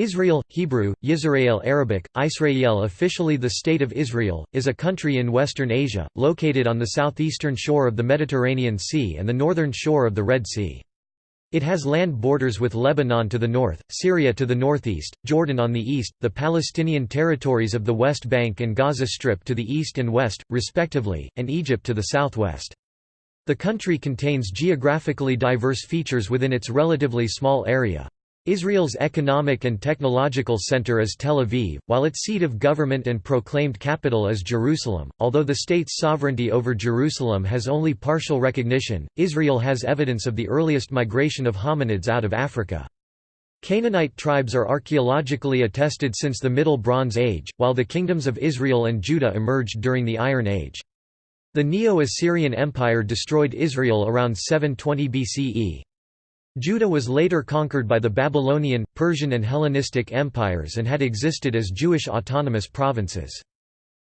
Israel, Hebrew, Yisrael Arabic, Israel officially the State of Israel, is a country in Western Asia, located on the southeastern shore of the Mediterranean Sea and the northern shore of the Red Sea. It has land borders with Lebanon to the north, Syria to the northeast, Jordan on the east, the Palestinian territories of the West Bank and Gaza Strip to the east and west, respectively, and Egypt to the southwest. The country contains geographically diverse features within its relatively small area. Israel's economic and technological center is Tel Aviv, while its seat of government and proclaimed capital is Jerusalem. Although the state's sovereignty over Jerusalem has only partial recognition, Israel has evidence of the earliest migration of hominids out of Africa. Canaanite tribes are archaeologically attested since the Middle Bronze Age, while the kingdoms of Israel and Judah emerged during the Iron Age. The Neo-Assyrian Empire destroyed Israel around 720 BCE. Judah was later conquered by the Babylonian, Persian and Hellenistic empires and had existed as Jewish autonomous provinces.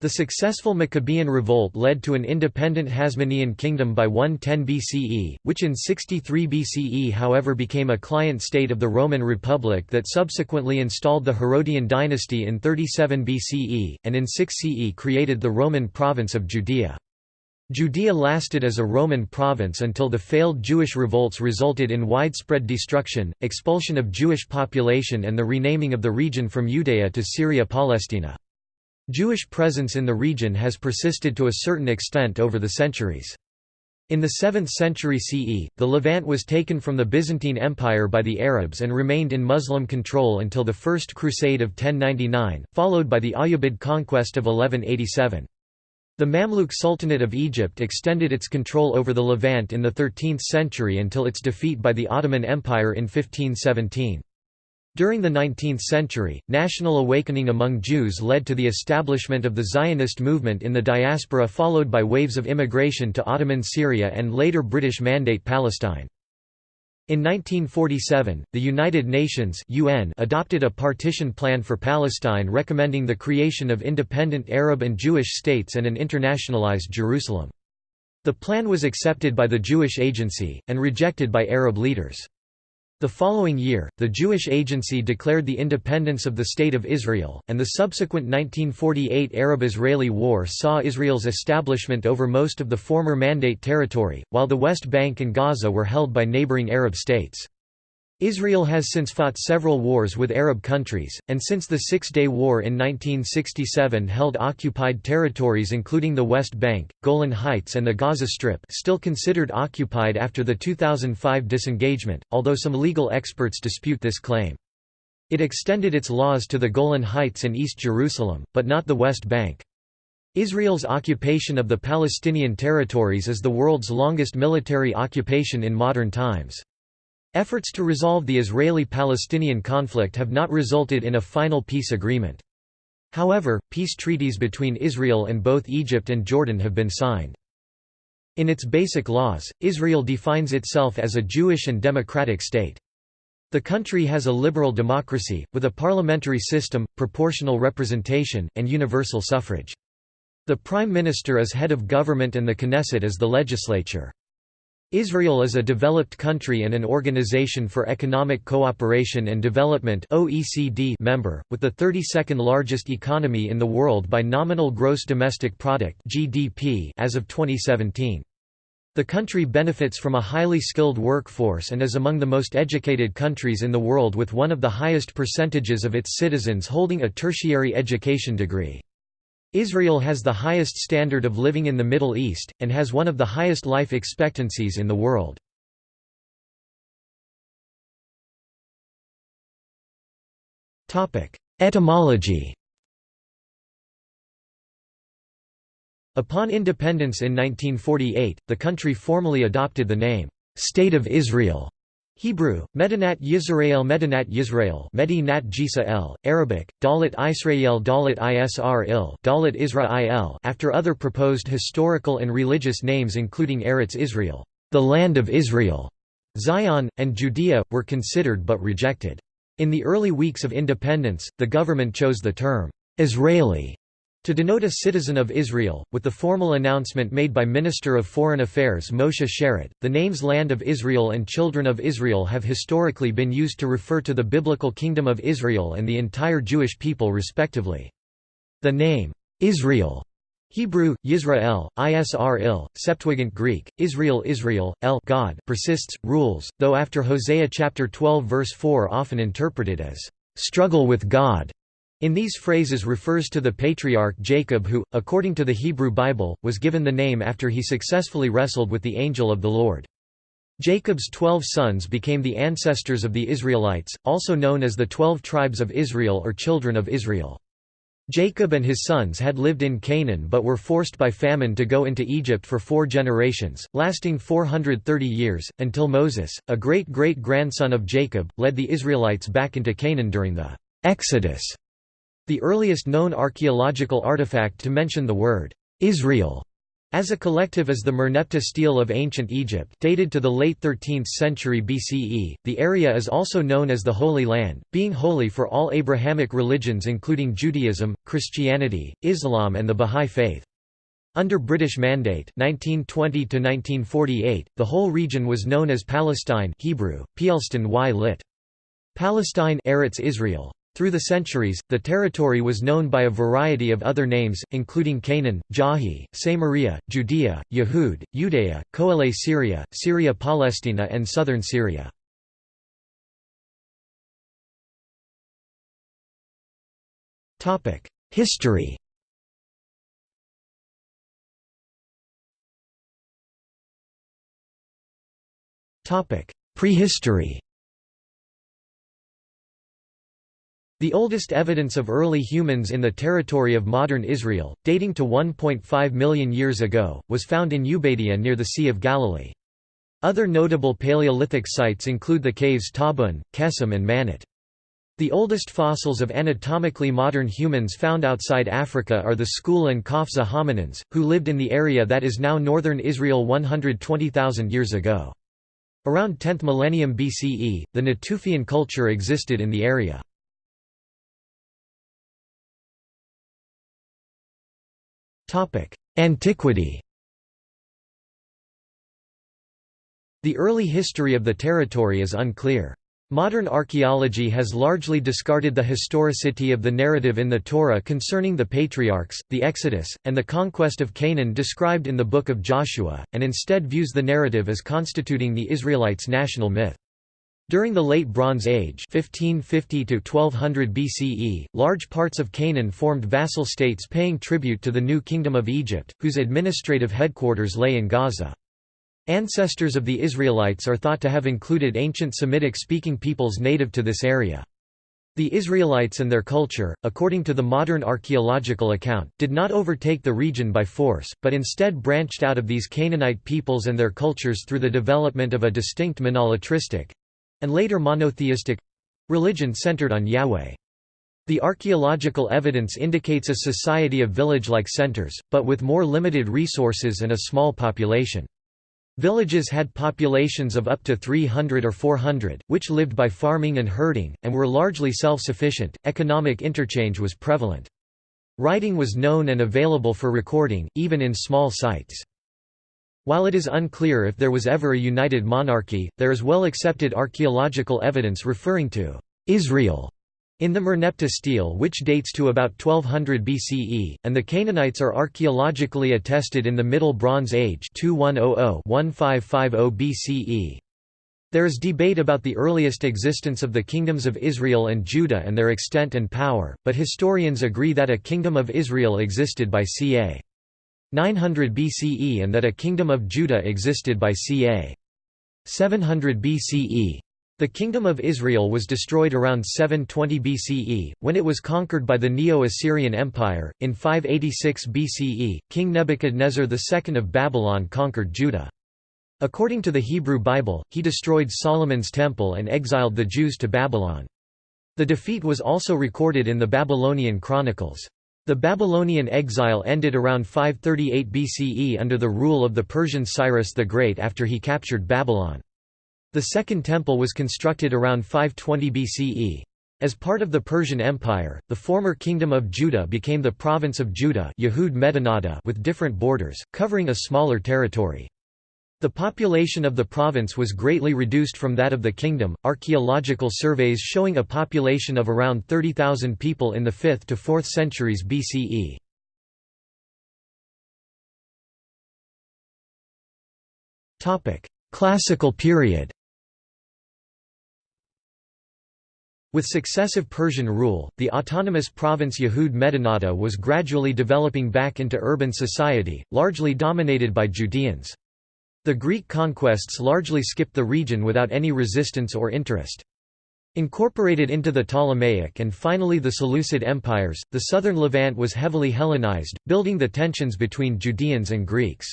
The successful Maccabean revolt led to an independent Hasmonean kingdom by 110 BCE, which in 63 BCE however became a client state of the Roman Republic that subsequently installed the Herodian dynasty in 37 BCE, and in 6 CE created the Roman province of Judea. Judea lasted as a Roman province until the failed Jewish revolts resulted in widespread destruction, expulsion of Jewish population and the renaming of the region from Judea to Syria-Palestina. Jewish presence in the region has persisted to a certain extent over the centuries. In the 7th century CE, the Levant was taken from the Byzantine Empire by the Arabs and remained in Muslim control until the First Crusade of 1099, followed by the Ayyubid conquest of 1187. The Mamluk Sultanate of Egypt extended its control over the Levant in the 13th century until its defeat by the Ottoman Empire in 1517. During the 19th century, national awakening among Jews led to the establishment of the Zionist movement in the diaspora followed by waves of immigration to Ottoman Syria and later British Mandate Palestine. In 1947, the United Nations UN adopted a partition plan for Palestine recommending the creation of independent Arab and Jewish states and an internationalized Jerusalem. The plan was accepted by the Jewish Agency, and rejected by Arab leaders. The following year, the Jewish Agency declared the independence of the State of Israel, and the subsequent 1948 Arab-Israeli War saw Israel's establishment over most of the former Mandate territory, while the West Bank and Gaza were held by neighboring Arab states. Israel has since fought several wars with Arab countries, and since the Six-Day War in 1967 held occupied territories including the West Bank, Golan Heights and the Gaza Strip still considered occupied after the 2005 disengagement, although some legal experts dispute this claim. It extended its laws to the Golan Heights and East Jerusalem, but not the West Bank. Israel's occupation of the Palestinian territories is the world's longest military occupation in modern times. Efforts to resolve the Israeli-Palestinian conflict have not resulted in a final peace agreement. However, peace treaties between Israel and both Egypt and Jordan have been signed. In its basic laws, Israel defines itself as a Jewish and democratic state. The country has a liberal democracy, with a parliamentary system, proportional representation, and universal suffrage. The prime minister is head of government and the Knesset is the legislature. Israel is a developed country and an Organization for Economic Cooperation and Development (OECD) member, with the 32nd largest economy in the world by nominal gross domestic product (GDP) as of 2017. The country benefits from a highly skilled workforce and is among the most educated countries in the world with one of the highest percentages of its citizens holding a tertiary education degree. Israel has the highest standard of living in the Middle East, and has one of the highest life expectancies in the world. Etymology Upon independence in 1948, the country formally adopted the name, "'State of Israel' Hebrew, Medinat Yisrael Medinat Yisrael Medinat Jisa Arabic, Dalit Israel Dalit Isr il Dalit Israel after other proposed historical and religious names including Eretz Israel, the Land of Israel, Zion, and Judea, were considered but rejected. In the early weeks of independence, the government chose the term, Israeli, To denote a citizen of Israel, with the formal announcement made by Minister of Foreign Affairs Moshe Sharett, the names Land of Israel and Children of Israel have historically been used to refer to the biblical Kingdom of Israel and the entire Jewish people respectively. The name, Israel Hebrew, Yisrael, Isr-il, Septuagint Greek, Israel Israel, El God persists, rules, though after Hosea chapter 12 verse 4 often interpreted as, "...struggle with God." In these phrases refers to the patriarch Jacob who, according to the Hebrew Bible, was given the name after he successfully wrestled with the angel of the Lord. Jacob's twelve sons became the ancestors of the Israelites, also known as the Twelve Tribes of Israel or Children of Israel. Jacob and his sons had lived in Canaan but were forced by famine to go into Egypt for four generations, lasting 430 years, until Moses, a great-great-grandson of Jacob, led the Israelites back into Canaan during the Exodus. The earliest known archaeological artifact to mention the word, Israel, as a collective is the Merneptah stele of ancient Egypt dated to the late 13th century BCE. The area is also known as the Holy Land, being holy for all Abrahamic religions including Judaism, Christianity, Islam and the Bahá'í Faith. Under British Mandate (1920–1948), the whole region was known as Palestine Hebrew, Pielston y lit. Palestine Eretz Israel. Through the centuries, the territory was known by a variety of other names, including Canaan, Jahi, Samaria, Judea, Yehud, Judea, Coele Syria, Syria Palestina and southern Syria. History Prehistory The oldest evidence of early humans in the territory of modern Israel, dating to 1.5 million years ago, was found in Ubeidiya near the Sea of Galilee. Other notable Paleolithic sites include the caves Tabun, Kesem and Manot. The oldest fossils of anatomically modern humans found outside Africa are the Skhul and Qafzeh hominins, who lived in the area that is now northern Israel 120,000 years ago. Around 10th millennium BCE, the Natufian culture existed in the area. Antiquity The early history of the territory is unclear. Modern archaeology has largely discarded the historicity of the narrative in the Torah concerning the patriarchs, the Exodus, and the conquest of Canaan described in the Book of Joshua, and instead views the narrative as constituting the Israelites' national myth. During the Late Bronze Age 1550 1200 BCE, large parts of Canaan formed vassal states paying tribute to the new Kingdom of Egypt, whose administrative headquarters lay in Gaza. Ancestors of the Israelites are thought to have included ancient Semitic-speaking peoples native to this area. The Israelites and their culture, according to the modern archaeological account, did not overtake the region by force, but instead branched out of these Canaanite peoples and their cultures through the development of a distinct monolatristic, and later monotheistic religion centered on Yahweh. The archaeological evidence indicates a society of village-like centers, but with more limited resources and a small population. Villages had populations of up to 300 or 400, which lived by farming and herding, and were largely self-sufficient. Economic interchange was prevalent. Writing was known and available for recording, even in small sites. While it is unclear if there was ever a united monarchy, there is well-accepted archaeological evidence referring to Israel in the Merneptah stele which dates to about 1200 BCE, and the Canaanites are archaeologically attested in the Middle Bronze Age 2100–1550 BCE. There is debate about the earliest existence of the kingdoms of Israel and Judah and their extent and power, but historians agree that a kingdom of Israel existed by ca. 900 BCE and that a kingdom of Judah existed by ca. 700 BCE. The Kingdom of Israel was destroyed around 720 BCE, when it was conquered by the Neo-Assyrian Empire. In 586 BCE, King Nebuchadnezzar II of Babylon conquered Judah. According to the Hebrew Bible, he destroyed Solomon's temple and exiled the Jews to Babylon. The defeat was also recorded in the Babylonian Chronicles. The Babylonian exile ended around 538 BCE under the rule of the Persian Cyrus the Great after he captured Babylon. The Second Temple was constructed around 520 BCE. As part of the Persian Empire, the former Kingdom of Judah became the province of Judah Yehud with different borders, covering a smaller territory. The population of the province was greatly reduced from that of the kingdom. Archaeological surveys showing a population of around 30,000 people in the 5th to 4th centuries BCE. Classical period. With successive Persian rule, the autonomous province Yehud Medinata was gradually developing back into urban society, largely dominated by Judeans. The Greek conquests largely skipped the region without any resistance or interest. Incorporated into the Ptolemaic and finally the Seleucid empires, the southern Levant was heavily Hellenized, building the tensions between Judeans and Greeks.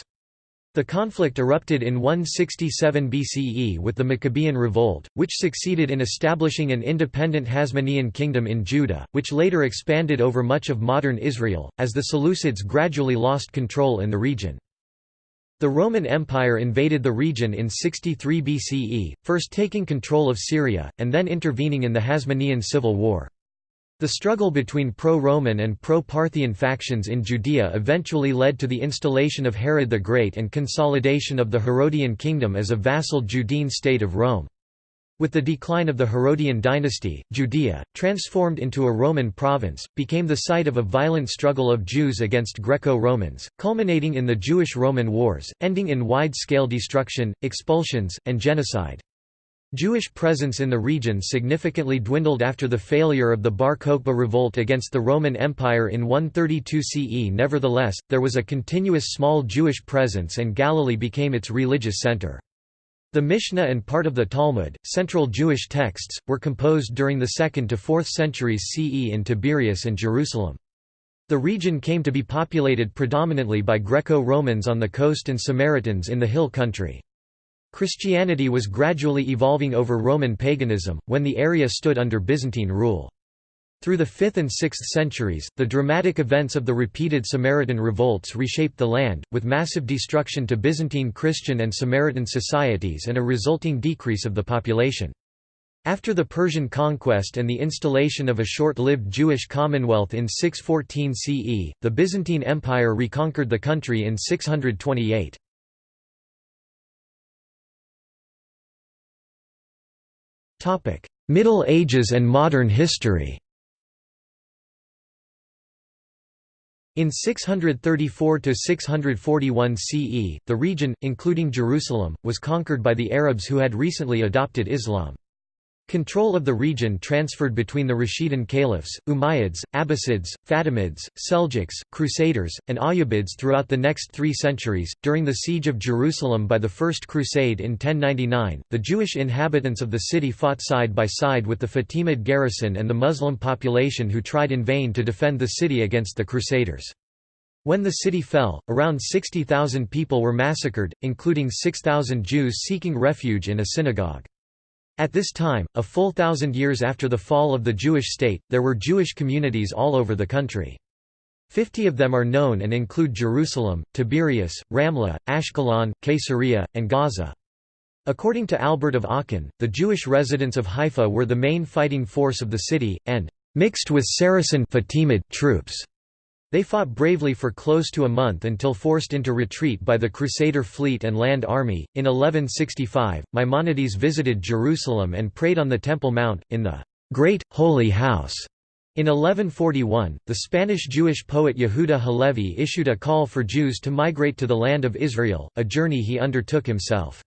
The conflict erupted in 167 BCE with the Maccabean Revolt, which succeeded in establishing an independent Hasmonean kingdom in Judah, which later expanded over much of modern Israel, as the Seleucids gradually lost control in the region. The Roman Empire invaded the region in 63 BCE, first taking control of Syria, and then intervening in the Hasmonean civil war. The struggle between pro-Roman and pro-Parthian factions in Judea eventually led to the installation of Herod the Great and consolidation of the Herodian kingdom as a vassal Judean state of Rome. With the decline of the Herodian dynasty, Judea, transformed into a Roman province, became the site of a violent struggle of Jews against Greco-Romans, culminating in the Jewish-Roman Wars, ending in wide-scale destruction, expulsions, and genocide. Jewish presence in the region significantly dwindled after the failure of the Bar Kokhba revolt against the Roman Empire in 132 CE nevertheless, there was a continuous small Jewish presence and Galilee became its religious center. The Mishnah and part of the Talmud, central Jewish texts, were composed during the 2nd to 4th centuries CE in Tiberias and Jerusalem. The region came to be populated predominantly by Greco-Romans on the coast and Samaritans in the hill country. Christianity was gradually evolving over Roman paganism, when the area stood under Byzantine rule. Through the 5th and 6th centuries, the dramatic events of the repeated Samaritan revolts reshaped the land, with massive destruction to Byzantine Christian and Samaritan societies and a resulting decrease of the population. After the Persian conquest and the installation of a short-lived Jewish commonwealth in 614 CE, the Byzantine Empire reconquered the country in 628. Middle Ages and modern history In 634–641 CE, the region, including Jerusalem, was conquered by the Arabs who had recently adopted Islam. Control of the region transferred between the Rashidun caliphs, Umayyads, Abbasids, Fatimids, Seljuks, Crusaders, and Ayyubids throughout the next three centuries. During the siege of Jerusalem by the First Crusade in 1099, the Jewish inhabitants of the city fought side by side with the Fatimid garrison and the Muslim population who tried in vain to defend the city against the Crusaders. When the city fell, around 60,000 people were massacred, including 6,000 Jews seeking refuge in a synagogue. At this time, a full thousand years after the fall of the Jewish state, there were Jewish communities all over the country. Fifty of them are known and include Jerusalem, Tiberias, Ramla, Ashkelon, Caesarea, and Gaza. According to Albert of Aachen, the Jewish residents of Haifa were the main fighting force of the city, and mixed with Saracen Fatimid troops. They fought bravely for close to a month until forced into retreat by the Crusader fleet and land army. In 1165, Maimonides visited Jerusalem and prayed on the Temple Mount, in the Great, Holy House. In 1141, the Spanish Jewish poet Yehuda Halevi issued a call for Jews to migrate to the land of Israel, a journey he undertook himself.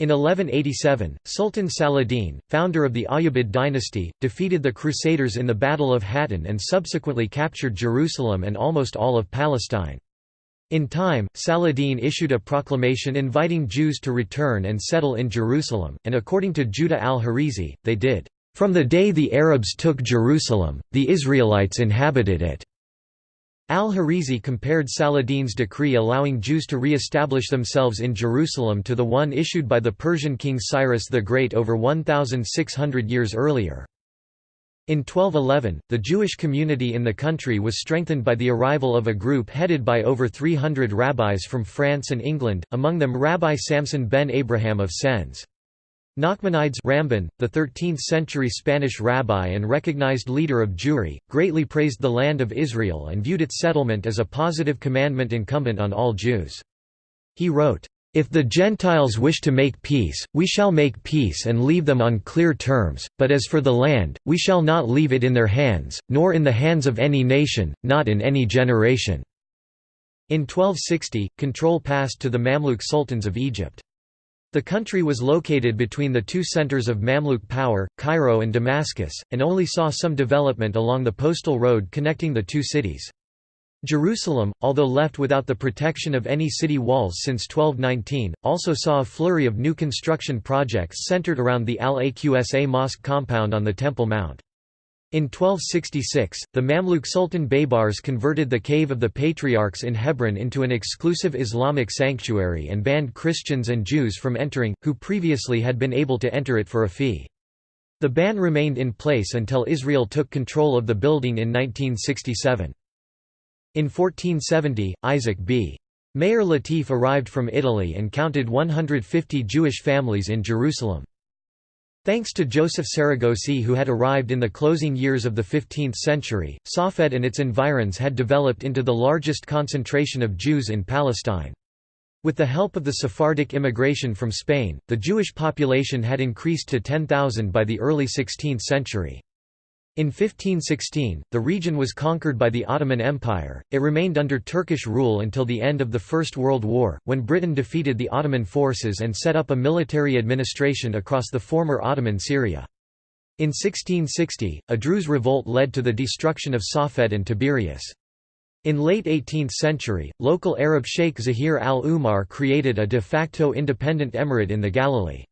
In 1187, Sultan Saladin, founder of the Ayyubid dynasty, defeated the Crusaders in the Battle of Hattin and subsequently captured Jerusalem and almost all of Palestine. In time, Saladin issued a proclamation inviting Jews to return and settle in Jerusalem, and according to Judah al-Harizi, they did. From the day the Arabs took Jerusalem, the Israelites inhabited it. Al-Harizi compared Saladin's decree allowing Jews to re-establish themselves in Jerusalem to the one issued by the Persian king Cyrus the Great over 1,600 years earlier. In 1211, the Jewish community in the country was strengthened by the arrival of a group headed by over 300 rabbis from France and England, among them Rabbi Samson ben Abraham of Sens. Nachmanides Ramban, the 13th-century Spanish rabbi and recognized leader of Jewry, greatly praised the land of Israel and viewed its settlement as a positive commandment incumbent on all Jews. He wrote, "...if the Gentiles wish to make peace, we shall make peace and leave them on clear terms, but as for the land, we shall not leave it in their hands, nor in the hands of any nation, not in any generation." In 1260, control passed to the Mamluk sultans of Egypt. The country was located between the two centers of Mamluk power, Cairo and Damascus, and only saw some development along the postal road connecting the two cities. Jerusalem, although left without the protection of any city walls since 1219, also saw a flurry of new construction projects centered around the Al-Aqsa Mosque compound on the Temple Mount. In 1266, the Mamluk Sultan Baybars converted the Cave of the Patriarchs in Hebron into an exclusive Islamic sanctuary and banned Christians and Jews from entering, who previously had been able to enter it for a fee. The ban remained in place until Israel took control of the building in 1967. In 1470, Isaac B. Meir Latif arrived from Italy and counted 150 Jewish families in Jerusalem. Thanks to Joseph Saragossi who had arrived in the closing years of the 15th century, Safed and its environs had developed into the largest concentration of Jews in Palestine. With the help of the Sephardic immigration from Spain, the Jewish population had increased to 10,000 by the early 16th century. In 1516, the region was conquered by the Ottoman Empire. It remained under Turkish rule until the end of the First World War, when Britain defeated the Ottoman forces and set up a military administration across the former Ottoman Syria. In 1660, a Druze revolt led to the destruction of Safed and Tiberias. In late 18th century, local Arab Sheikh Zahir al-Umar created a de facto independent emirate in the Galilee.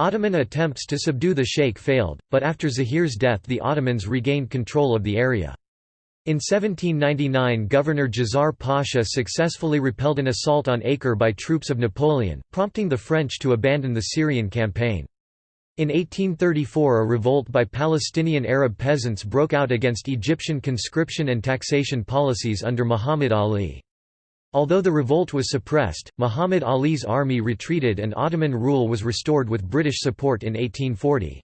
Ottoman attempts to subdue the sheikh failed, but after Zahir's death the Ottomans regained control of the area. In 1799 Governor Djezzar Pasha successfully repelled an assault on Acre by troops of Napoleon, prompting the French to abandon the Syrian campaign. In 1834 a revolt by Palestinian Arab peasants broke out against Egyptian conscription and taxation policies under Muhammad Ali. Although the revolt was suppressed, Muhammad Ali's army retreated and Ottoman rule was restored with British support in 1840.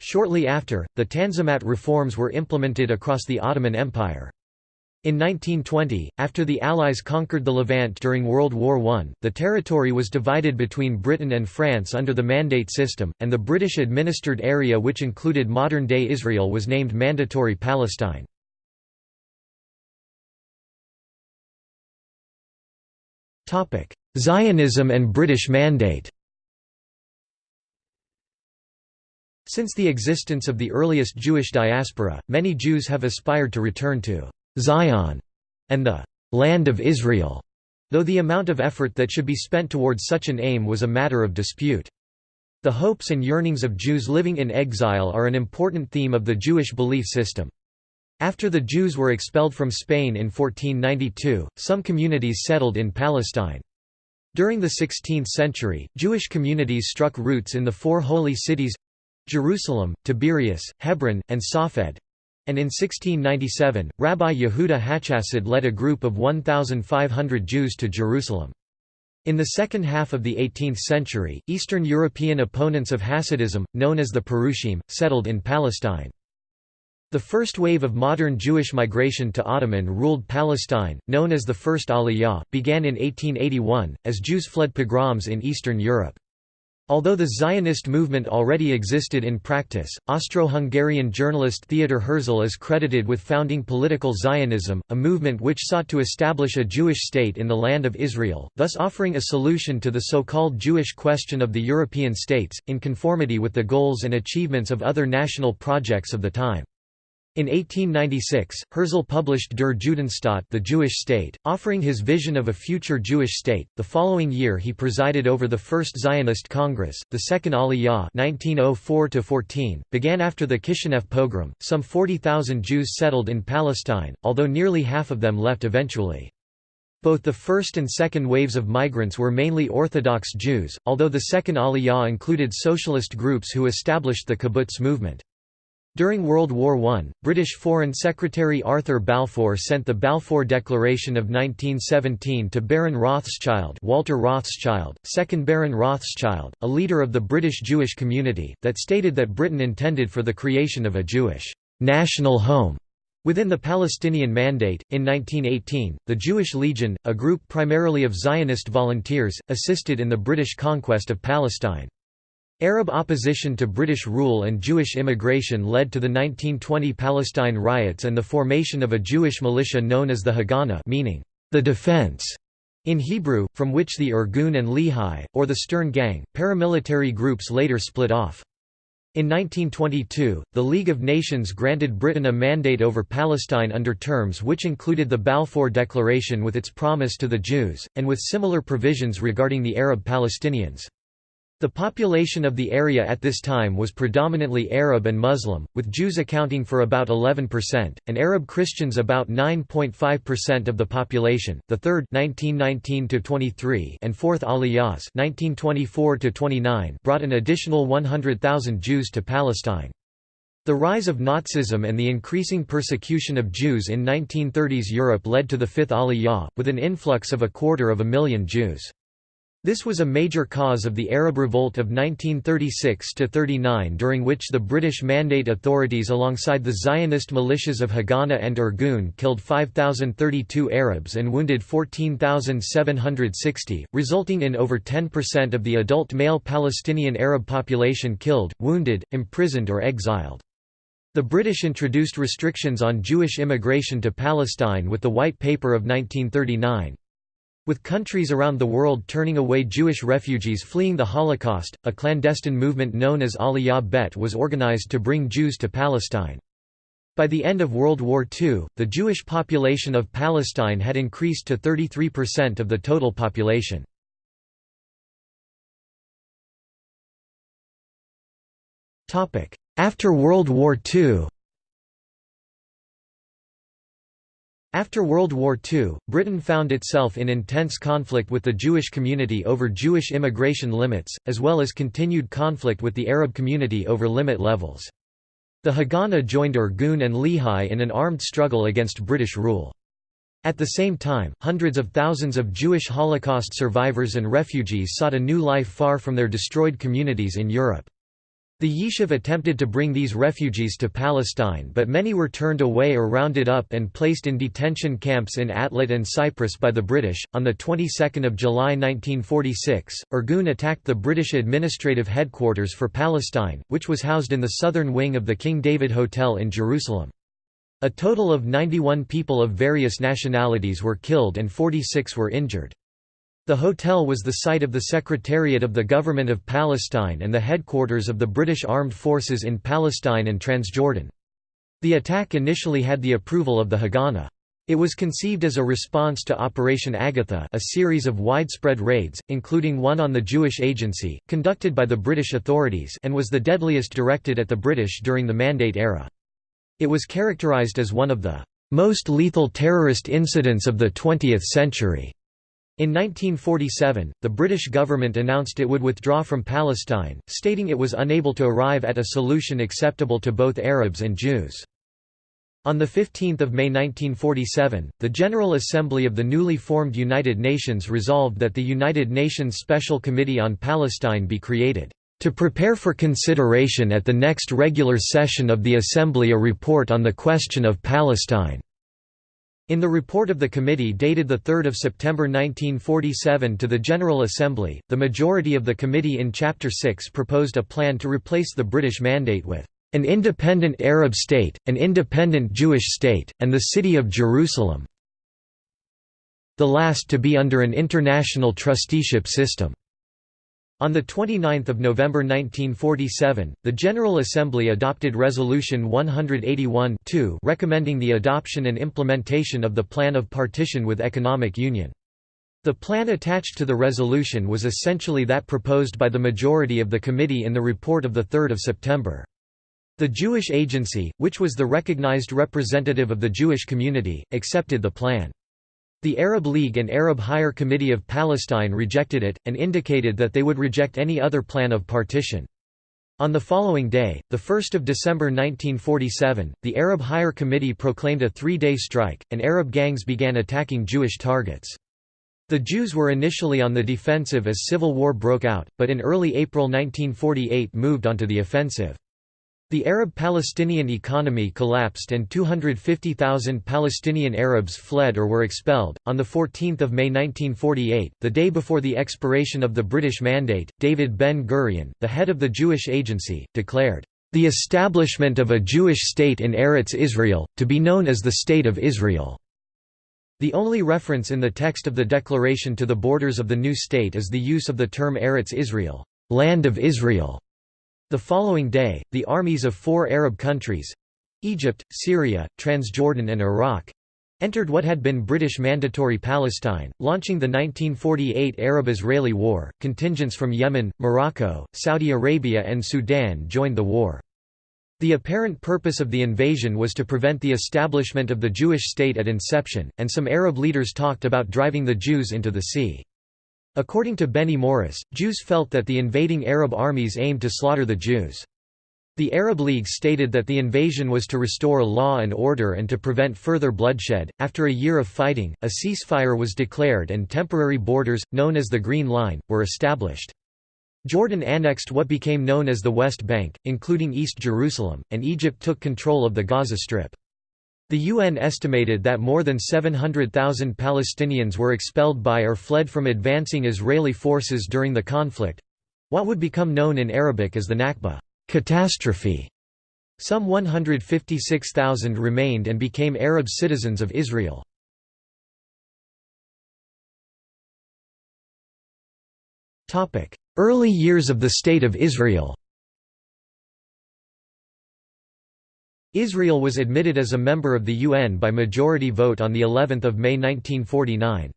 Shortly after, the Tanzimat reforms were implemented across the Ottoman Empire. In 1920, after the Allies conquered the Levant during World War I, the territory was divided between Britain and France under the Mandate system, and the British-administered area which included modern-day Israel was named Mandatory Palestine. Zionism and British Mandate Since the existence of the earliest Jewish diaspora, many Jews have aspired to return to Zion and the land of Israel, though the amount of effort that should be spent towards such an aim was a matter of dispute. The hopes and yearnings of Jews living in exile are an important theme of the Jewish belief system. After the Jews were expelled from Spain in 1492, some communities settled in Palestine. During the 16th century, Jewish communities struck roots in the four holy cities—Jerusalem, Tiberias, Hebron, and Safed, and in 1697, Rabbi Yehuda Hachasid led a group of 1,500 Jews to Jerusalem. In the second half of the 18th century, Eastern European opponents of Hasidism, known as the Perushim, settled in Palestine. The first wave of modern Jewish migration to Ottoman-ruled Palestine, known as the First Aliyah, began in 1881, as Jews fled pogroms in Eastern Europe. Although the Zionist movement already existed in practice, Austro-Hungarian journalist Theodor Herzl is credited with founding political Zionism, a movement which sought to establish a Jewish state in the land of Israel, thus offering a solution to the so-called Jewish question of the European states, in conformity with the goals and achievements of other national projects of the time. In 1896, Herzl published Der Judenstaat, the Jewish State, offering his vision of a future Jewish state. The following year, he presided over the First Zionist Congress. The Second Aliyah (1904–14) began after the Kishinev pogrom. Some 40,000 Jews settled in Palestine, although nearly half of them left eventually. Both the first and second waves of migrants were mainly Orthodox Jews, although the second Aliyah included socialist groups who established the kibbutz movement. During World War I, British Foreign Secretary Arthur Balfour sent the Balfour Declaration of 1917 to Baron Rothschild Walter Rothschild, 2nd Baron Rothschild, a leader of the British Jewish community, that stated that Britain intended for the creation of a Jewish national home Within the Palestinian Mandate, in 1918, the Jewish Legion, a group primarily of Zionist volunteers, assisted in the British conquest of Palestine. Arab opposition to British rule and Jewish immigration led to the 1920 Palestine riots and the formation of a Jewish militia known as the Haganah meaning, the defense, in Hebrew, from which the Irgun and Lehi, or the Stern Gang, paramilitary groups later split off. In 1922, the League of Nations granted Britain a mandate over Palestine under terms which included the Balfour Declaration with its promise to the Jews, and with similar provisions regarding the Arab Palestinians. The population of the area at this time was predominantly Arab and Muslim, with Jews accounting for about 11%, and Arab Christians about 9.5% of the population. The third (1919–23) and fourth Aliyahs (1924–29) brought an additional 100,000 Jews to Palestine. The rise of Nazism and the increasing persecution of Jews in 1930s Europe led to the Fifth Aliyah, with an influx of a quarter of a million Jews. This was a major cause of the Arab Revolt of 1936–39 during which the British Mandate authorities alongside the Zionist militias of Haganah and Irgun killed 5,032 Arabs and wounded 14,760, resulting in over 10% of the adult male Palestinian Arab population killed, wounded, imprisoned or exiled. The British introduced restrictions on Jewish immigration to Palestine with the White Paper of 1939. With countries around the world turning away Jewish refugees fleeing the Holocaust, a clandestine movement known as Aliyah Bet was organized to bring Jews to Palestine. By the end of World War II, the Jewish population of Palestine had increased to 33% of the total population. After World War II After World War II, Britain found itself in intense conflict with the Jewish community over Jewish immigration limits, as well as continued conflict with the Arab community over limit levels. The Haganah joined Irgun and Lehi in an armed struggle against British rule. At the same time, hundreds of thousands of Jewish Holocaust survivors and refugees sought a new life far from their destroyed communities in Europe. The Yishuv attempted to bring these refugees to Palestine but many were turned away or rounded up and placed in detention camps in Atlit and Cyprus by the British. On the 22nd of July 1946, Irgun attacked the British administrative headquarters for Palestine, which was housed in the southern wing of the King David Hotel in Jerusalem. A total of 91 people of various nationalities were killed and 46 were injured. The hotel was the site of the Secretariat of the Government of Palestine and the headquarters of the British Armed Forces in Palestine and Transjordan. The attack initially had the approval of the Haganah. It was conceived as a response to Operation Agatha a series of widespread raids, including one on the Jewish Agency, conducted by the British authorities and was the deadliest directed at the British during the Mandate era. It was characterized as one of the "...most lethal terrorist incidents of the 20th century." In 1947, the British government announced it would withdraw from Palestine, stating it was unable to arrive at a solution acceptable to both Arabs and Jews. On 15 May 1947, the General Assembly of the newly formed United Nations resolved that the United Nations Special Committee on Palestine be created, "...to prepare for consideration at the next regular session of the Assembly a report on the question of Palestine." In the report of the committee dated 3 September 1947 to the General Assembly, the majority of the committee in Chapter 6 proposed a plan to replace the British Mandate with an independent Arab state, an independent Jewish state, and the city of Jerusalem the last to be under an international trusteeship system. On 29 November 1947, the General Assembly adopted Resolution 181 recommending the adoption and implementation of the Plan of Partition with Economic Union. The plan attached to the resolution was essentially that proposed by the majority of the committee in the report of 3 September. The Jewish Agency, which was the recognized representative of the Jewish community, accepted the plan. The Arab League and Arab Higher Committee of Palestine rejected it, and indicated that they would reject any other plan of partition. On the following day, 1 December 1947, the Arab Higher Committee proclaimed a three-day strike, and Arab gangs began attacking Jewish targets. The Jews were initially on the defensive as civil war broke out, but in early April 1948 moved onto the offensive. The Arab-Palestinian economy collapsed and 250,000 Palestinian Arabs fled or were expelled. On the 14th of May 1948, the day before the expiration of the British Mandate, David Ben-Gurion, the head of the Jewish Agency, declared, "...the establishment of a Jewish state in Eretz Israel, to be known as the State of Israel." The only reference in the text of the declaration to the borders of the new state is the use of the term Eretz Israel, land of Israel. The following day, the armies of four Arab countries—Egypt, Syria, Transjordan and Iraq—entered what had been British Mandatory Palestine, launching the 1948 Arab-Israeli War. Contingents from Yemen, Morocco, Saudi Arabia and Sudan joined the war. The apparent purpose of the invasion was to prevent the establishment of the Jewish state at inception, and some Arab leaders talked about driving the Jews into the sea. According to Benny Morris, Jews felt that the invading Arab armies aimed to slaughter the Jews. The Arab League stated that the invasion was to restore law and order and to prevent further bloodshed. After a year of fighting, a ceasefire was declared and temporary borders, known as the Green Line, were established. Jordan annexed what became known as the West Bank, including East Jerusalem, and Egypt took control of the Gaza Strip. The UN estimated that more than 700,000 Palestinians were expelled by or fled from advancing Israeli forces during the conflict—what would become known in Arabic as the Nakba catastrophe". Some 156,000 remained and became Arab citizens of Israel. Early years of the State of Israel Israel was admitted as a member of the UN by majority vote on the 11th of May 1949.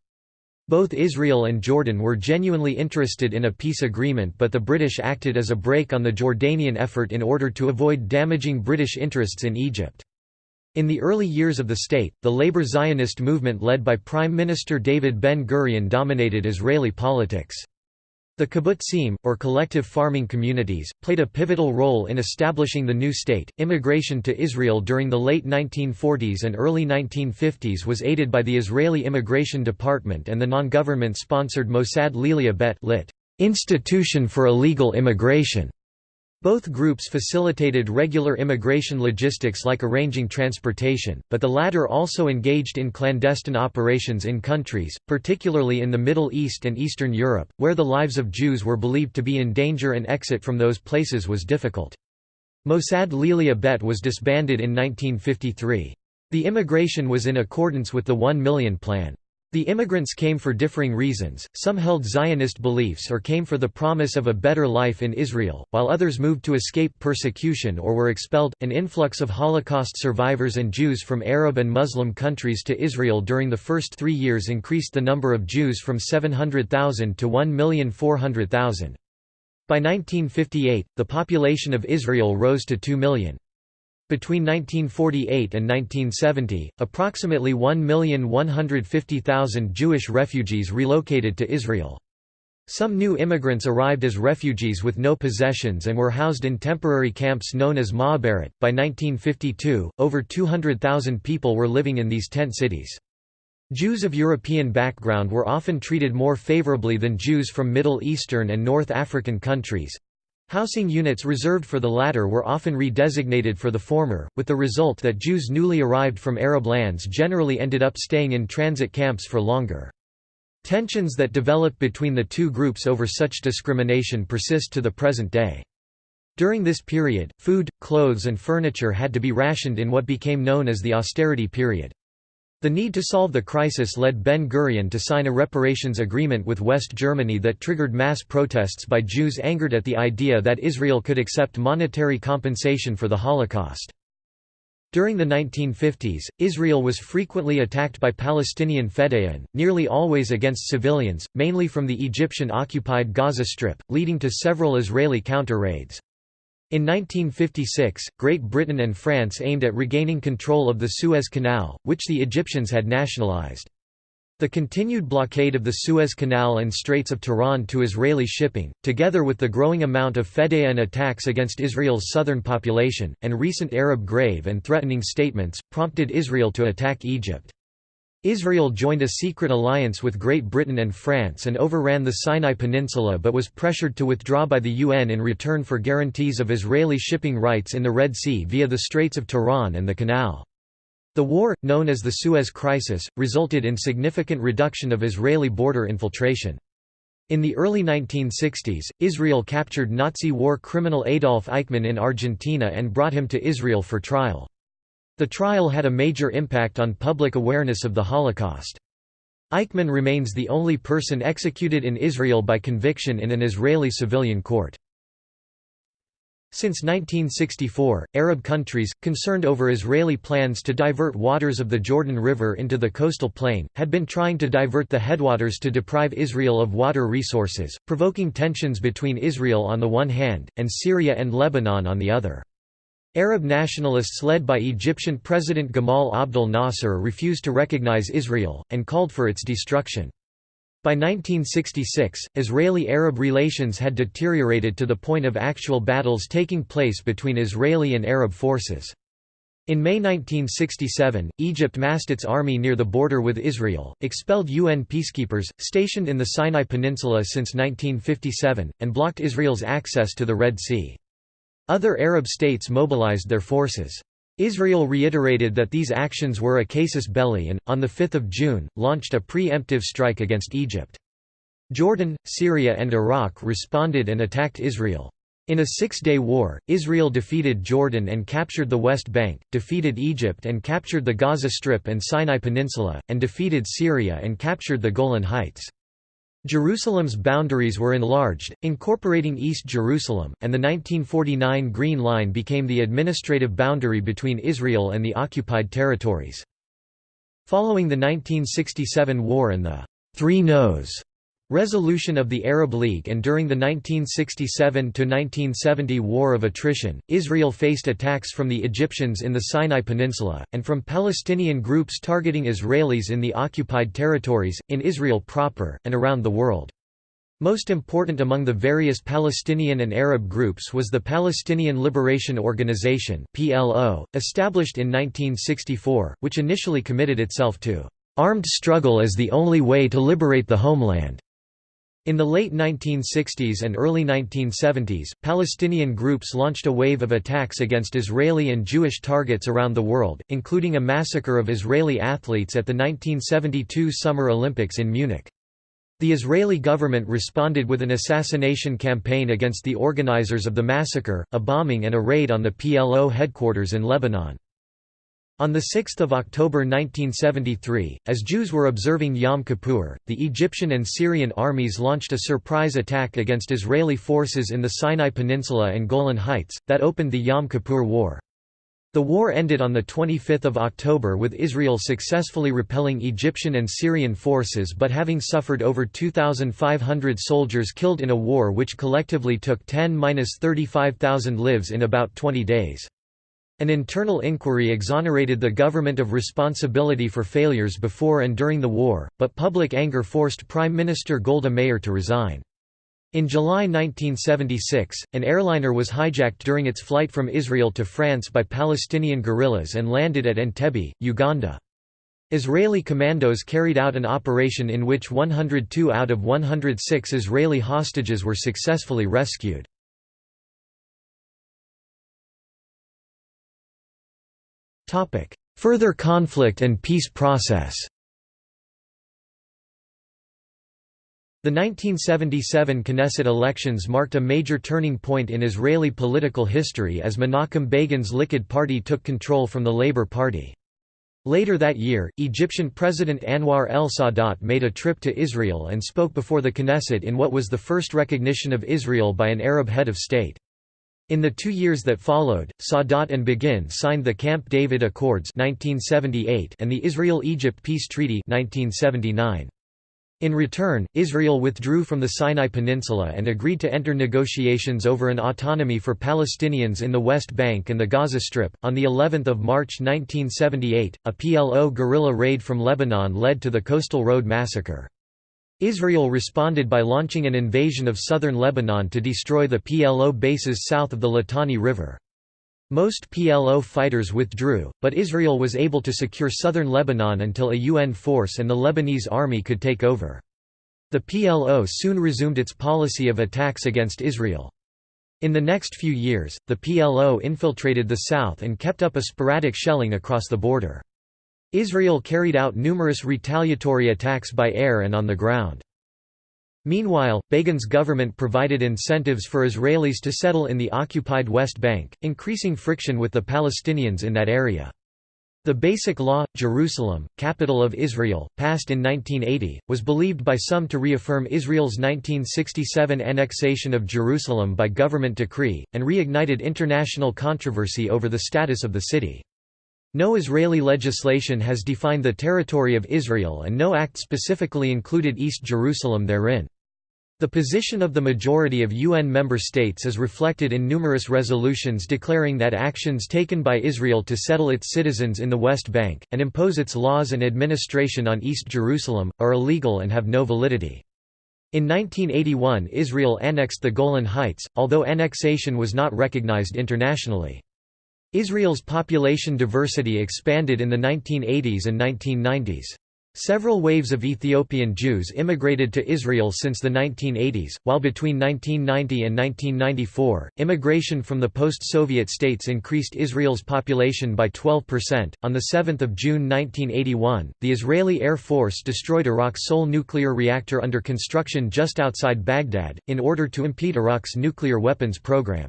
Both Israel and Jordan were genuinely interested in a peace agreement but the British acted as a brake on the Jordanian effort in order to avoid damaging British interests in Egypt. In the early years of the state, the labor Zionist movement led by Prime Minister David Ben-Gurion dominated Israeli politics. The kibbutzim, or collective farming communities, played a pivotal role in establishing the new state. Immigration to Israel during the late 1940s and early 1950s was aided by the Israeli Immigration Department and the non-government sponsored Mossad LeAliyah Bet lit. Institution for Illegal Immigration. Both groups facilitated regular immigration logistics like arranging transportation, but the latter also engaged in clandestine operations in countries, particularly in the Middle East and Eastern Europe, where the lives of Jews were believed to be in danger and exit from those places was difficult. Mossad LeAliyah Bet was disbanded in 1953. The immigration was in accordance with the One Million Plan. The immigrants came for differing reasons, some held Zionist beliefs or came for the promise of a better life in Israel, while others moved to escape persecution or were expelled. An influx of Holocaust survivors and Jews from Arab and Muslim countries to Israel during the first three years increased the number of Jews from 700,000 to 1,400,000. By 1958, the population of Israel rose to 2 million. Between 1948 and 1970, approximately 1,150,000 Jewish refugees relocated to Israel. Some new immigrants arrived as refugees with no possessions and were housed in temporary camps known as Ma'abarot. By 1952, over 200,000 people were living in these tent cities. Jews of European background were often treated more favorably than Jews from Middle Eastern and North African countries. Housing units reserved for the latter were often redesignated for the former, with the result that Jews newly arrived from Arab lands generally ended up staying in transit camps for longer. Tensions that developed between the two groups over such discrimination persist to the present day. During this period, food, clothes and furniture had to be rationed in what became known as the austerity period. The need to solve the crisis led Ben-Gurion to sign a reparations agreement with West Germany that triggered mass protests by Jews angered at the idea that Israel could accept monetary compensation for the Holocaust. During the 1950s, Israel was frequently attacked by Palestinian Fedayeen, nearly always against civilians, mainly from the Egyptian-occupied Gaza Strip, leading to several Israeli counter-raids. In 1956, Great Britain and France aimed at regaining control of the Suez Canal, which the Egyptians had nationalized. The continued blockade of the Suez Canal and Straits of Tiran to Israeli shipping, together with the growing amount of fedayeen attacks against Israel's southern population, and recent Arab grave and threatening statements, prompted Israel to attack Egypt. Israel joined a secret alliance with Great Britain and France and overran the Sinai Peninsula but was pressured to withdraw by the UN in return for guarantees of Israeli shipping rights in the Red Sea via the Straits of Tiran and the Canal. The war, known as the Suez Crisis, resulted in significant reduction of Israeli border infiltration. In the early 1960s, Israel captured Nazi war criminal Adolf Eichmann in Argentina and brought him to Israel for trial. The trial had a major impact on public awareness of the Holocaust. Eichmann remains the only person executed in Israel by conviction in an Israeli civilian court. Since 1964, Arab countries, concerned over Israeli plans to divert waters of the Jordan River into the coastal plain, had been trying to divert the headwaters to deprive Israel of water resources, provoking tensions between Israel on the one hand, and Syria and Lebanon on the other. Arab nationalists led by Egyptian President Gamal Abdel Nasser refused to recognize Israel, and called for its destruction. By 1966, Israeli-Arab relations had deteriorated to the point of actual battles taking place between Israeli and Arab forces. In May 1967, Egypt massed its army near the border with Israel, expelled UN peacekeepers, stationed in the Sinai Peninsula since 1957, and blocked Israel's access to the Red Sea. Other Arab states mobilized their forces. Israel reiterated that these actions were a casus belli and, on 5 June, launched a pre-emptive strike against Egypt. Jordan, Syria and Iraq responded and attacked Israel. In a six-day war, Israel defeated Jordan and captured the West Bank, defeated Egypt and captured the Gaza Strip and Sinai Peninsula, and defeated Syria and captured the Golan Heights. Jerusalem's boundaries were enlarged, incorporating East Jerusalem, and the 1949 Green Line became the administrative boundary between Israel and the occupied territories. Following the 1967 war and the Three No's Resolution of the Arab League and during the 1967–1970 War of Attrition, Israel faced attacks from the Egyptians in the Sinai Peninsula, and from Palestinian groups targeting Israelis in the occupied territories, in Israel proper, and around the world. Most important among the various Palestinian and Arab groups was the Palestinian Liberation Organization established in 1964, which initially committed itself to "...armed struggle as the only way to liberate the homeland." In the late 1960s and early 1970s, Palestinian groups launched a wave of attacks against Israeli and Jewish targets around the world, including a massacre of Israeli athletes at the 1972 Summer Olympics in Munich. The Israeli government responded with an assassination campaign against the organizers of the massacre, a bombing and a raid on the PLO headquarters in Lebanon. On 6 October 1973, as Jews were observing Yom Kippur, the Egyptian and Syrian armies launched a surprise attack against Israeli forces in the Sinai Peninsula and Golan Heights, that opened the Yom Kippur War. The war ended on 25 October with Israel successfully repelling Egyptian and Syrian forces but having suffered over 2,500 soldiers killed in a war which collectively took 10–35,000 lives in about 20 days. An internal inquiry exonerated the government of responsibility for failures before and during the war, but public anger forced Prime Minister Golda Meir to resign. In July 1976, an airliner was hijacked during its flight from Israel to France by Palestinian guerrillas and landed at Entebbe, Uganda. Israeli commandos carried out an operation in which 102 out of 106 Israeli hostages were successfully rescued. Further conflict and peace process The 1977 Knesset elections marked a major turning point in Israeli political history as Menachem Begin's Likud party took control from the Labour Party. Later that year, Egyptian President Anwar el-Sadat made a trip to Israel and spoke before the Knesset in what was the first recognition of Israel by an Arab head of state. In the two years that followed, Sadat and Begin signed the Camp David Accords 1978 and the Israel–Egypt Peace Treaty 1979. In return, Israel withdrew from the Sinai Peninsula and agreed to enter negotiations over an autonomy for Palestinians in the West Bank and the Gaza Strip. On the 11th of March 1978, a PLO guerrilla raid from Lebanon led to the Coastal Road massacre. Israel responded by launching an invasion of southern Lebanon to destroy the PLO bases south of the Litani River. Most PLO fighters withdrew, but Israel was able to secure southern Lebanon until a UN force and the Lebanese army could take over. The PLO soon resumed its policy of attacks against Israel. In the next few years, the PLO infiltrated the south and kept up a sporadic shelling across the border. Israel carried out numerous retaliatory attacks by air and on the ground. Meanwhile, Begin's government provided incentives for Israelis to settle in the occupied West Bank, increasing friction with the Palestinians in that area. The Basic Law, Jerusalem, capital of Israel, passed in 1980, was believed by some to reaffirm Israel's 1967 annexation of Jerusalem by government decree, and reignited international controversy over the status of the city. No Israeli legislation has defined the territory of Israel and no act specifically included East Jerusalem therein. The position of the majority of UN member states is reflected in numerous resolutions declaring that actions taken by Israel to settle its citizens in the West Bank, and impose its laws and administration on East Jerusalem, are illegal and have no validity. In 1981 Israel annexed the Golan Heights, although annexation was not recognized internationally. Israel's population diversity expanded in the 1980s and 1990s. Several waves of Ethiopian Jews immigrated to Israel since the 1980s, while between 1990 and 1994, immigration from the post-Soviet states increased Israel's population by 12%. On the 7th of June 1981, the Israeli Air Force destroyed Iraq's sole nuclear reactor under construction just outside Baghdad, in order to impede Iraq's nuclear weapons program.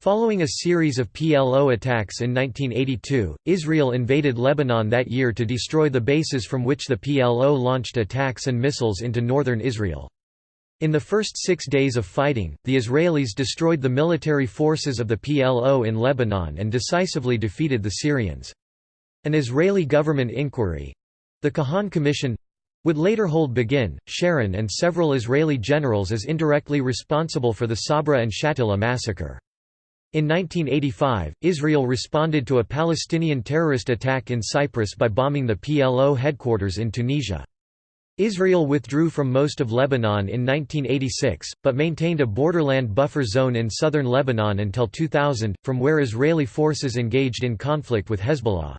Following a series of PLO attacks in 1982, Israel invaded Lebanon that year to destroy the bases from which the PLO launched attacks and missiles into northern Israel. In the first six days of fighting, the Israelis destroyed the military forces of the PLO in Lebanon and decisively defeated the Syrians. An Israeli government inquiry—the Kahan Commission, would later hold Begin, Sharon and several Israeli generals as indirectly responsible for the Sabra and Shatila massacre. In 1985, Israel responded to a Palestinian terrorist attack in Cyprus by bombing the PLO headquarters in Tunisia. Israel withdrew from most of Lebanon in 1986, but maintained a borderland buffer zone in southern Lebanon until 2000, from where Israeli forces engaged in conflict with Hezbollah.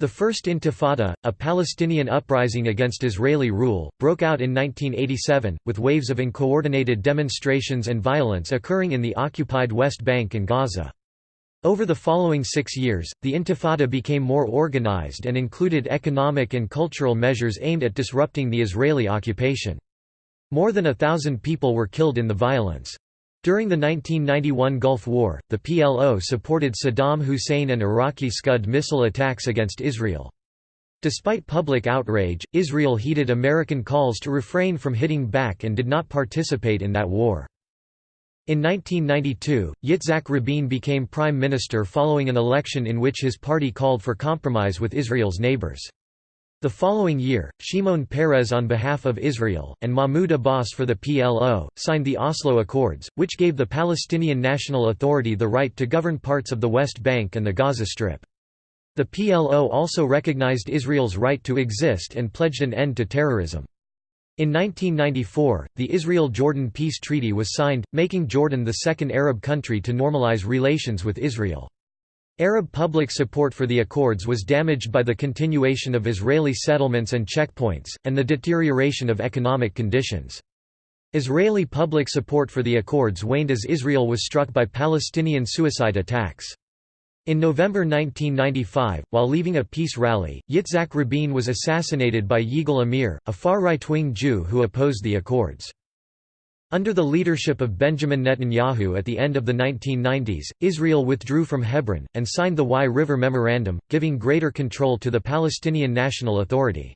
The First Intifada, a Palestinian uprising against Israeli rule, broke out in 1987, with waves of uncoordinated demonstrations and violence occurring in the occupied West Bank and Gaza. Over the following six years, the Intifada became more organized and included economic and cultural measures aimed at disrupting the Israeli occupation. More than a thousand people were killed in the violence. During the 1991 Gulf War, the PLO supported Saddam Hussein and Iraqi Scud missile attacks against Israel. Despite public outrage, Israel heeded American calls to refrain from hitting back and did not participate in that war. In 1992, Yitzhak Rabin became prime minister following an election in which his party called for compromise with Israel's neighbors. The following year, Shimon Peres on behalf of Israel, and Mahmoud Abbas for the PLO, signed the Oslo Accords, which gave the Palestinian National Authority the right to govern parts of the West Bank and the Gaza Strip. The PLO also recognized Israel's right to exist and pledged an end to terrorism. In 1994, the Israel–Jordan Peace Treaty was signed, making Jordan the second Arab country to normalize relations with Israel. Arab public support for the accords was damaged by the continuation of Israeli settlements and checkpoints, and the deterioration of economic conditions. Israeli public support for the accords waned as Israel was struck by Palestinian suicide attacks. In November 1995, while leaving a peace rally, Yitzhak Rabin was assassinated by Yigal Amir, a far right-wing Jew who opposed the accords. Under the leadership of Benjamin Netanyahu at the end of the 1990s, Israel withdrew from Hebron, and signed the Wye River Memorandum, giving greater control to the Palestinian National Authority.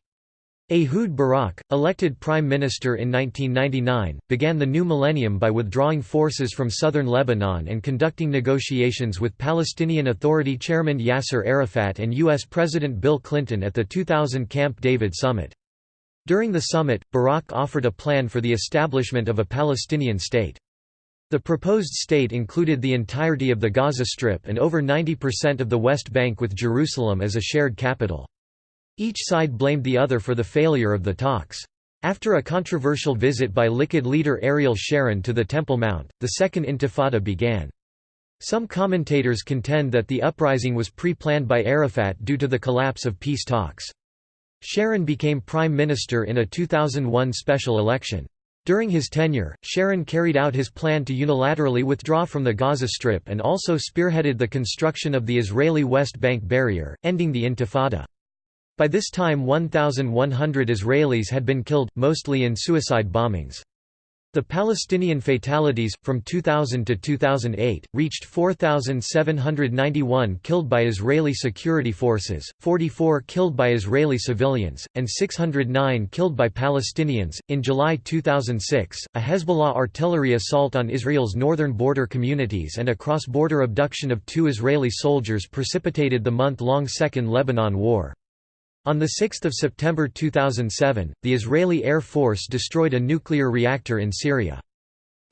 Ehud Barak, elected prime minister in 1999, began the new millennium by withdrawing forces from southern Lebanon and conducting negotiations with Palestinian Authority chairman Yasser Arafat and U.S. President Bill Clinton at the 2000 Camp David summit. During the summit, Barak offered a plan for the establishment of a Palestinian state. The proposed state included the entirety of the Gaza Strip and over 90% of the West Bank with Jerusalem as a shared capital. Each side blamed the other for the failure of the talks. After a controversial visit by Likud leader Ariel Sharon to the Temple Mount, the Second Intifada began. Some commentators contend that the uprising was pre-planned by Arafat due to the collapse of peace talks. Sharon became prime minister in a 2001 special election. During his tenure, Sharon carried out his plan to unilaterally withdraw from the Gaza Strip and also spearheaded the construction of the Israeli West Bank barrier, ending the Intifada. By this time 1,100 Israelis had been killed, mostly in suicide bombings. The Palestinian fatalities, from 2000 to 2008, reached 4,791 killed by Israeli security forces, 44 killed by Israeli civilians, and 609 killed by Palestinians. In July 2006, a Hezbollah artillery assault on Israel's northern border communities and a cross border abduction of two Israeli soldiers precipitated the month long Second Lebanon War. On 6 September 2007, the Israeli Air Force destroyed a nuclear reactor in Syria.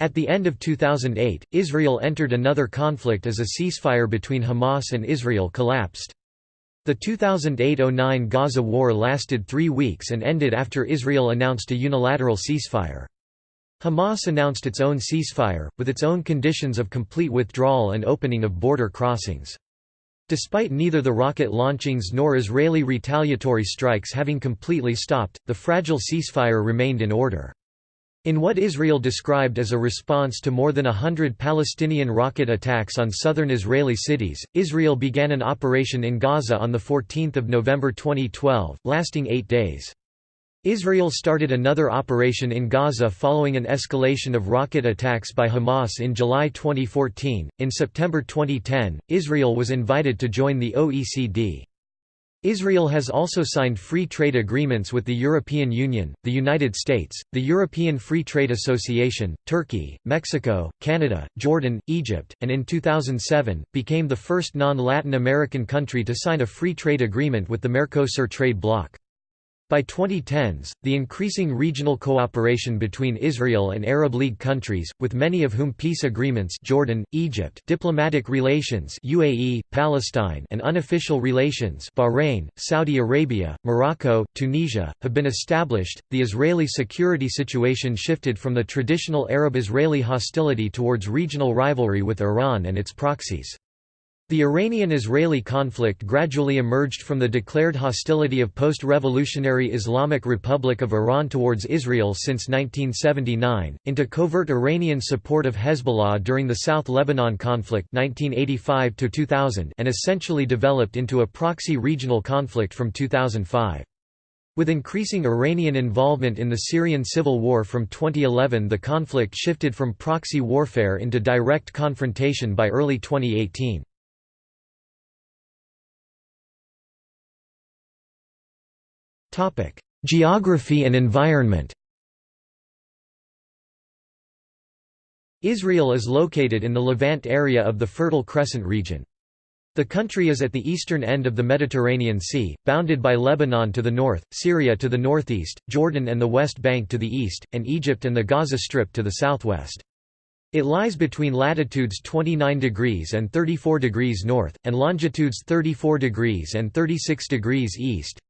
At the end of 2008, Israel entered another conflict as a ceasefire between Hamas and Israel collapsed. The 2008–09 Gaza war lasted three weeks and ended after Israel announced a unilateral ceasefire. Hamas announced its own ceasefire, with its own conditions of complete withdrawal and opening of border crossings. Despite neither the rocket launchings nor Israeli retaliatory strikes having completely stopped, the fragile ceasefire remained in order. In what Israel described as a response to more than a hundred Palestinian rocket attacks on southern Israeli cities, Israel began an operation in Gaza on 14 November 2012, lasting eight days. Israel started another operation in Gaza following an escalation of rocket attacks by Hamas in July 2014. In September 2010, Israel was invited to join the OECD. Israel has also signed free trade agreements with the European Union, the United States, the European Free Trade Association, Turkey, Mexico, Canada, Jordan, Egypt, and in 2007, became the first non-Latin American country to sign a free trade agreement with the Mercosur trade bloc. By 2010s, the increasing regional cooperation between Israel and Arab League countries, with many of whom peace agreements Jordan, Egypt, diplomatic relations UAE, Palestine and unofficial relations Bahrain, Saudi Arabia, Morocco, Tunisia, have been established, the Israeli security situation shifted from the traditional Arab-Israeli hostility towards regional rivalry with Iran and its proxies. The Iranian–Israeli conflict gradually emerged from the declared hostility of post-revolutionary Islamic Republic of Iran towards Israel since 1979, into covert Iranian support of Hezbollah during the South Lebanon conflict 1985 and essentially developed into a proxy regional conflict from 2005. With increasing Iranian involvement in the Syrian civil war from 2011 the conflict shifted from proxy warfare into direct confrontation by early 2018. Geography and environment Israel is located in the Levant area of the Fertile Crescent region. The country is at the eastern end of the Mediterranean Sea, bounded by Lebanon to the north, Syria to the northeast, Jordan and the West Bank to the east, and Egypt and the Gaza Strip to the southwest. It lies between latitudes 29 degrees and 34 degrees north, and longitudes 34 degrees and 36 degrees east.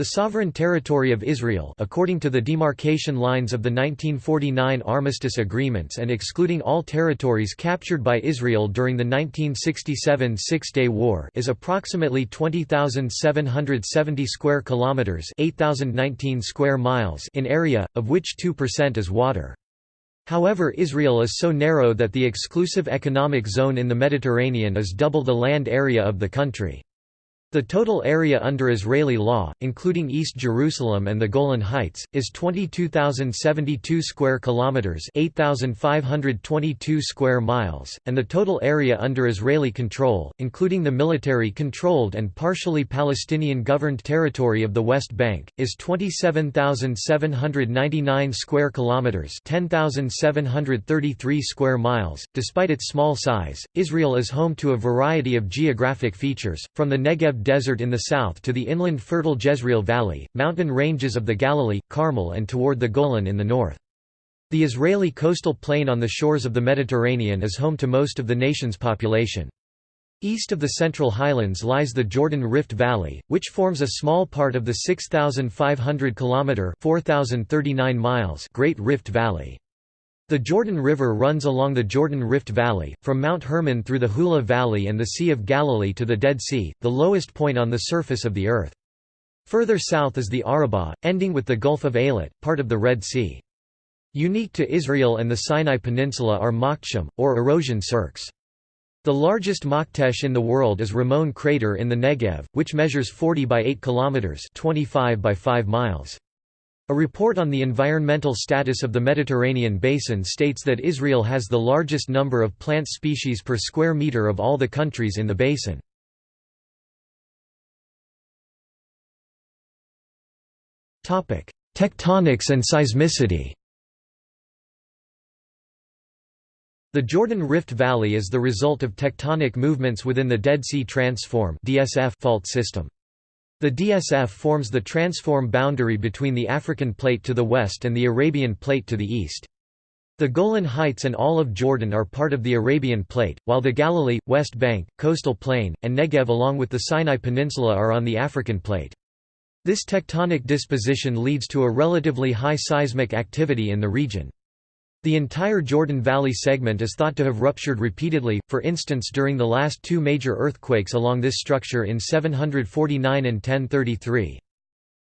The sovereign territory of Israel according to the demarcation lines of the 1949 armistice agreements and excluding all territories captured by Israel during the 1967 Six-Day War is approximately 20,770 square kilometers, 8,019 square miles in area, of which 2% is water. However Israel is so narrow that the exclusive economic zone in the Mediterranean is double the land area of the country. The total area under Israeli law, including East Jerusalem and the Golan Heights, is 22,072 square kilometers, 8,522 square miles, and the total area under Israeli control, including the military-controlled and partially Palestinian-governed territory of the West Bank, is 27,799 square kilometers, 10,733 square miles. Despite its small size, Israel is home to a variety of geographic features, from the Negev Desert in the south to the inland fertile Jezreel Valley, mountain ranges of the Galilee, Carmel and toward the Golan in the north. The Israeli coastal plain on the shores of the Mediterranean is home to most of the nation's population. East of the Central Highlands lies the Jordan Rift Valley, which forms a small part of the 6,500 km (4,039 miles) Great Rift Valley. The Jordan River runs along the Jordan Rift Valley, from Mount Hermon through the Hula Valley and the Sea of Galilee to the Dead Sea, the lowest point on the surface of the earth. Further south is the Arabah, ending with the Gulf of Eilat, part of the Red Sea. Unique to Israel and the Sinai Peninsula are Makshim, or erosion cirques. The largest Maktesh in the world is Ramon crater in the Negev, which measures 40 by 8 kilometers (25 by 5 miles). A report on the environmental status of the Mediterranean basin states that Israel has the largest number of plant species per square meter of all the countries in the basin. Tectonics and seismicity The Jordan Rift Valley is the result of tectonic movements within the Dead Sea Transform fault system. The DSF forms the transform boundary between the African plate to the west and the Arabian plate to the east. The Golan Heights and all of Jordan are part of the Arabian plate, while the Galilee, West Bank, Coastal Plain, and Negev along with the Sinai Peninsula are on the African plate. This tectonic disposition leads to a relatively high seismic activity in the region. The entire Jordan Valley segment is thought to have ruptured repeatedly, for instance during the last two major earthquakes along this structure in 749 and 1033.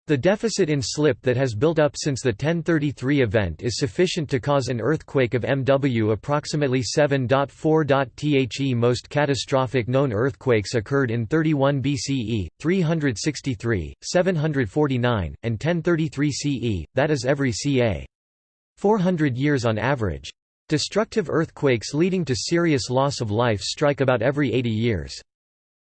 The deficit in slip that has built up since the 1033 event is sufficient to cause an earthquake of MW approximately 7.4. The most catastrophic known earthquakes occurred in 31 BCE, 363, 749, and 1033 CE, that is every ca. 400 years on average. Destructive earthquakes leading to serious loss of life strike about every 80 years.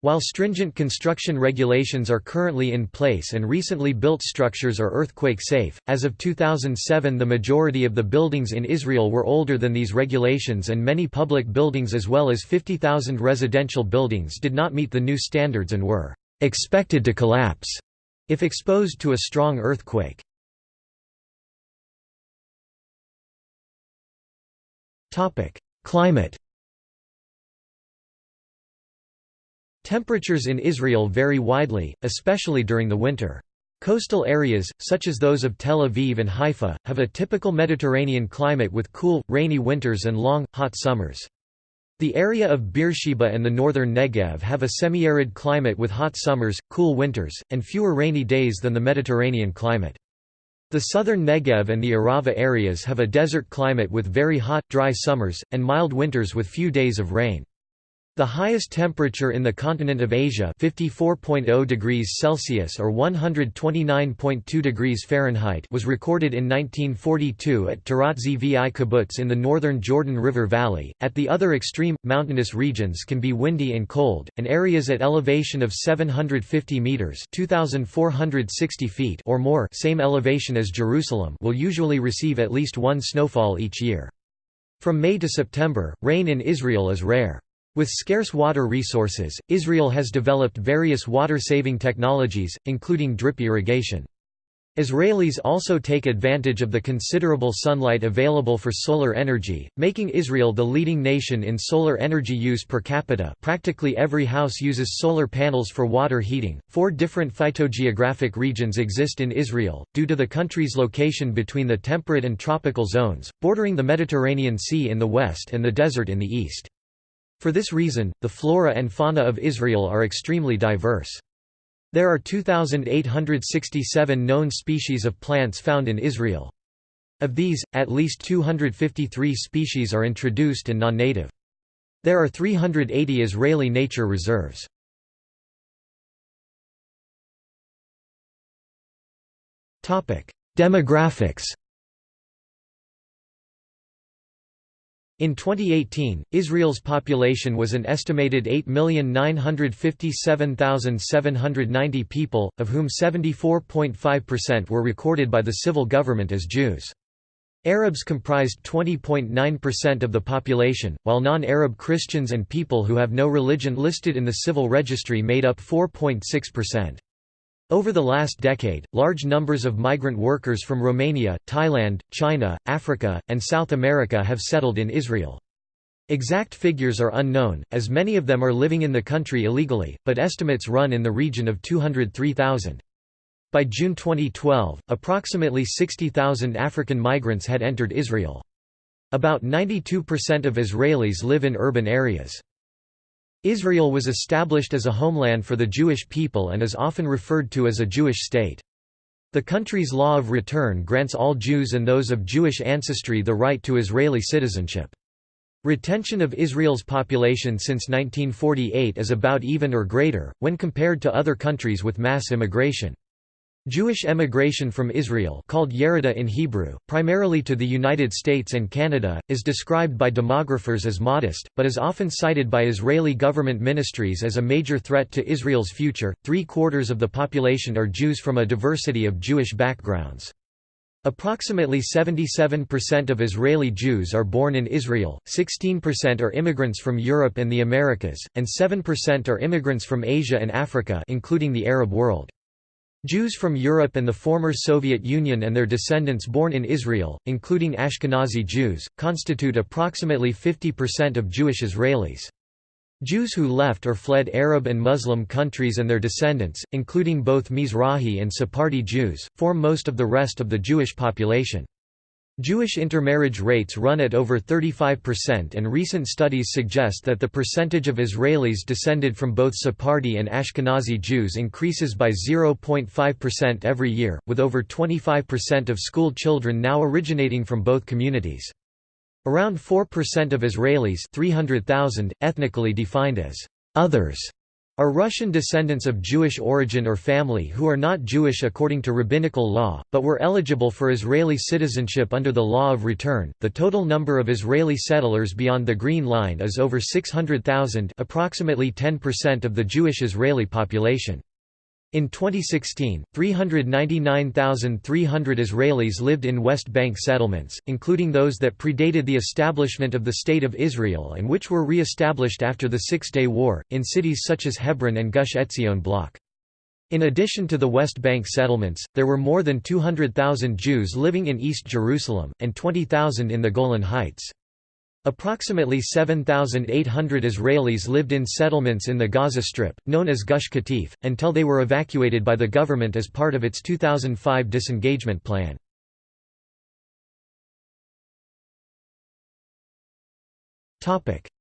While stringent construction regulations are currently in place and recently built structures are earthquake safe, as of 2007 the majority of the buildings in Israel were older than these regulations and many public buildings as well as 50,000 residential buildings did not meet the new standards and were expected to collapse if exposed to a strong earthquake. Climate Temperatures in Israel vary widely, especially during the winter. Coastal areas, such as those of Tel Aviv and Haifa, have a typical Mediterranean climate with cool, rainy winters and long, hot summers. The area of Beersheba and the northern Negev have a semi-arid climate with hot summers, cool winters, and fewer rainy days than the Mediterranean climate. The southern Negev and the Arava areas have a desert climate with very hot, dry summers, and mild winters with few days of rain. The highest temperature in the continent of Asia 54.0 degrees Celsius or 129.2 degrees Fahrenheit was recorded in 1942 at Tirat Zvi kibbutz in the northern Jordan River Valley. At the other extreme, mountainous regions can be windy and cold, and areas at elevation of 750 meters (2460 feet) or more, same elevation as Jerusalem, will usually receive at least one snowfall each year. From May to September, rain in Israel is rare. With scarce water resources, Israel has developed various water-saving technologies, including drip irrigation. Israelis also take advantage of the considerable sunlight available for solar energy, making Israel the leading nation in solar energy use per capita. Practically every house uses solar panels for water heating. Four different phytogeographic regions exist in Israel, due to the country's location between the temperate and tropical zones, bordering the Mediterranean Sea in the west and the desert in the east. For this reason, the flora and fauna of Israel are extremely diverse. There are 2,867 known species of plants found in Israel. Of these, at least 253 species are introduced and non-native. There are 380 Israeli nature reserves. Demographics In 2018, Israel's population was an estimated 8,957,790 people, of whom 74.5% were recorded by the civil government as Jews. Arabs comprised 20.9% of the population, while non-Arab Christians and people who have no religion listed in the civil registry made up 4.6%. Over the last decade, large numbers of migrant workers from Romania, Thailand, China, Africa, and South America have settled in Israel. Exact figures are unknown, as many of them are living in the country illegally, but estimates run in the region of 203,000. By June 2012, approximately 60,000 African migrants had entered Israel. About 92% of Israelis live in urban areas. Israel was established as a homeland for the Jewish people and is often referred to as a Jewish state. The country's law of return grants all Jews and those of Jewish ancestry the right to Israeli citizenship. Retention of Israel's population since 1948 is about even or greater, when compared to other countries with mass immigration. Jewish emigration from Israel called Yerida in Hebrew, primarily to the United States and Canada, is described by demographers as modest, but is often cited by Israeli government ministries as a major threat to Israel's future. Three quarters of the population are Jews from a diversity of Jewish backgrounds. Approximately 77% of Israeli Jews are born in Israel, 16% are immigrants from Europe and the Americas, and 7% are immigrants from Asia and Africa including the Arab world. Jews from Europe and the former Soviet Union and their descendants born in Israel, including Ashkenazi Jews, constitute approximately 50% of Jewish Israelis. Jews who left or fled Arab and Muslim countries and their descendants, including both Mizrahi and Sephardi Jews, form most of the rest of the Jewish population. Jewish intermarriage rates run at over 35% and recent studies suggest that the percentage of Israelis descended from both Sephardi and Ashkenazi Jews increases by 0.5% every year, with over 25% of school children now originating from both communities. Around 4% of Israelis 300,000, ethnically defined as «others» are Russian descendants of Jewish origin or family who are not Jewish according to rabbinical law, but were eligible for Israeli citizenship under the law of return. The total number of Israeli settlers beyond the Green Line is over 600,000, approximately 10% of the Jewish Israeli population. In 2016, 399,300 Israelis lived in West Bank settlements, including those that predated the establishment of the State of Israel and which were re-established after the Six-Day War, in cities such as Hebron and Gush Etzion bloc. In addition to the West Bank settlements, there were more than 200,000 Jews living in East Jerusalem, and 20,000 in the Golan Heights. Approximately 7,800 Israelis lived in settlements in the Gaza Strip, known as Gush Katif, until they were evacuated by the government as part of its 2005 disengagement plan.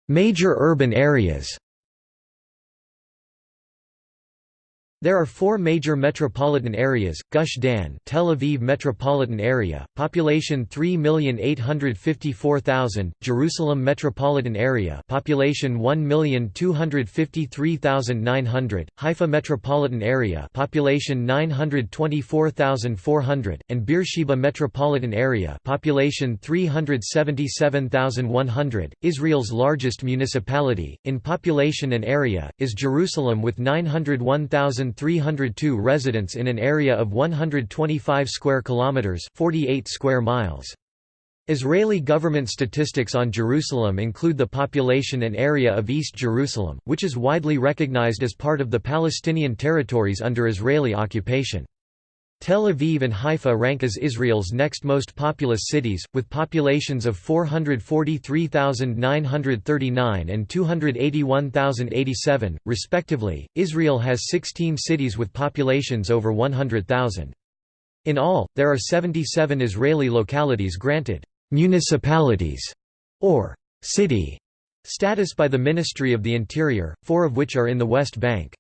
Major urban areas There are four major metropolitan areas, Gush Dan Tel Aviv Metropolitan Area, population 3,854,000, Jerusalem Metropolitan Area population 1,253,900, Haifa Metropolitan Area population 924,400, and Beersheba Metropolitan Area population 377,100. Israel's largest municipality, in population and area, is Jerusalem with 901,000 302 residents in an area of 125 square kilometers, 48 square miles. Israeli government statistics on Jerusalem include the population and area of East Jerusalem, which is widely recognized as part of the Palestinian territories under Israeli occupation. Tel Aviv and Haifa rank as Israel's next most populous cities, with populations of 443,939 and 281,087, respectively. Israel has 16 cities with populations over 100,000. In all, there are 77 Israeli localities granted municipalities or city status by the Ministry of the Interior, four of which are in the West Bank.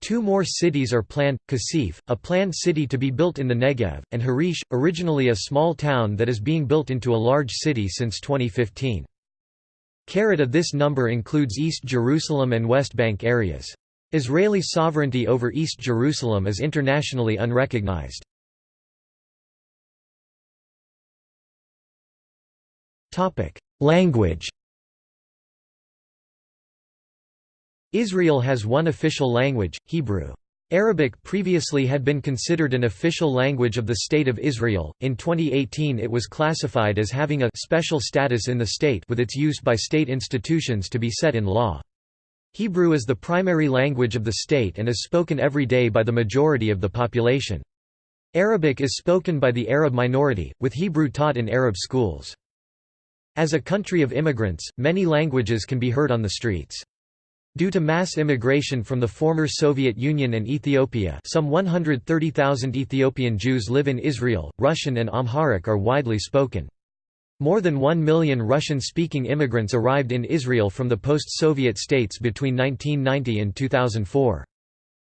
Two more cities are planned, Kasif, a planned city to be built in the Negev, and Harish, originally a small town that is being built into a large city since 2015. Carita this number includes East Jerusalem and West Bank areas. Israeli sovereignty over East Jerusalem is internationally unrecognized. Language Israel has one official language, Hebrew. Arabic previously had been considered an official language of the State of Israel. In 2018, it was classified as having a special status in the state with its use by state institutions to be set in law. Hebrew is the primary language of the state and is spoken every day by the majority of the population. Arabic is spoken by the Arab minority, with Hebrew taught in Arab schools. As a country of immigrants, many languages can be heard on the streets. Due to mass immigration from the former Soviet Union and Ethiopia some 130,000 Ethiopian Jews live in Israel, Russian and Amharic are widely spoken. More than one million Russian-speaking immigrants arrived in Israel from the post-Soviet states between 1990 and 2004.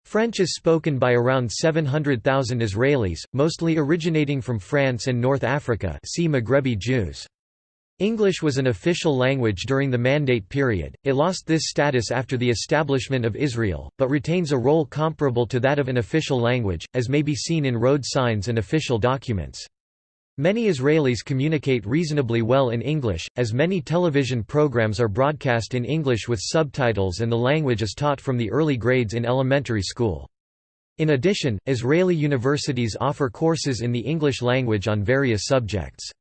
French is spoken by around 700,000 Israelis, mostly originating from France and North Africa see Maghrebi Jews. English was an official language during the Mandate period, it lost this status after the establishment of Israel, but retains a role comparable to that of an official language, as may be seen in road signs and official documents. Many Israelis communicate reasonably well in English, as many television programs are broadcast in English with subtitles and the language is taught from the early grades in elementary school. In addition, Israeli universities offer courses in the English language on various subjects.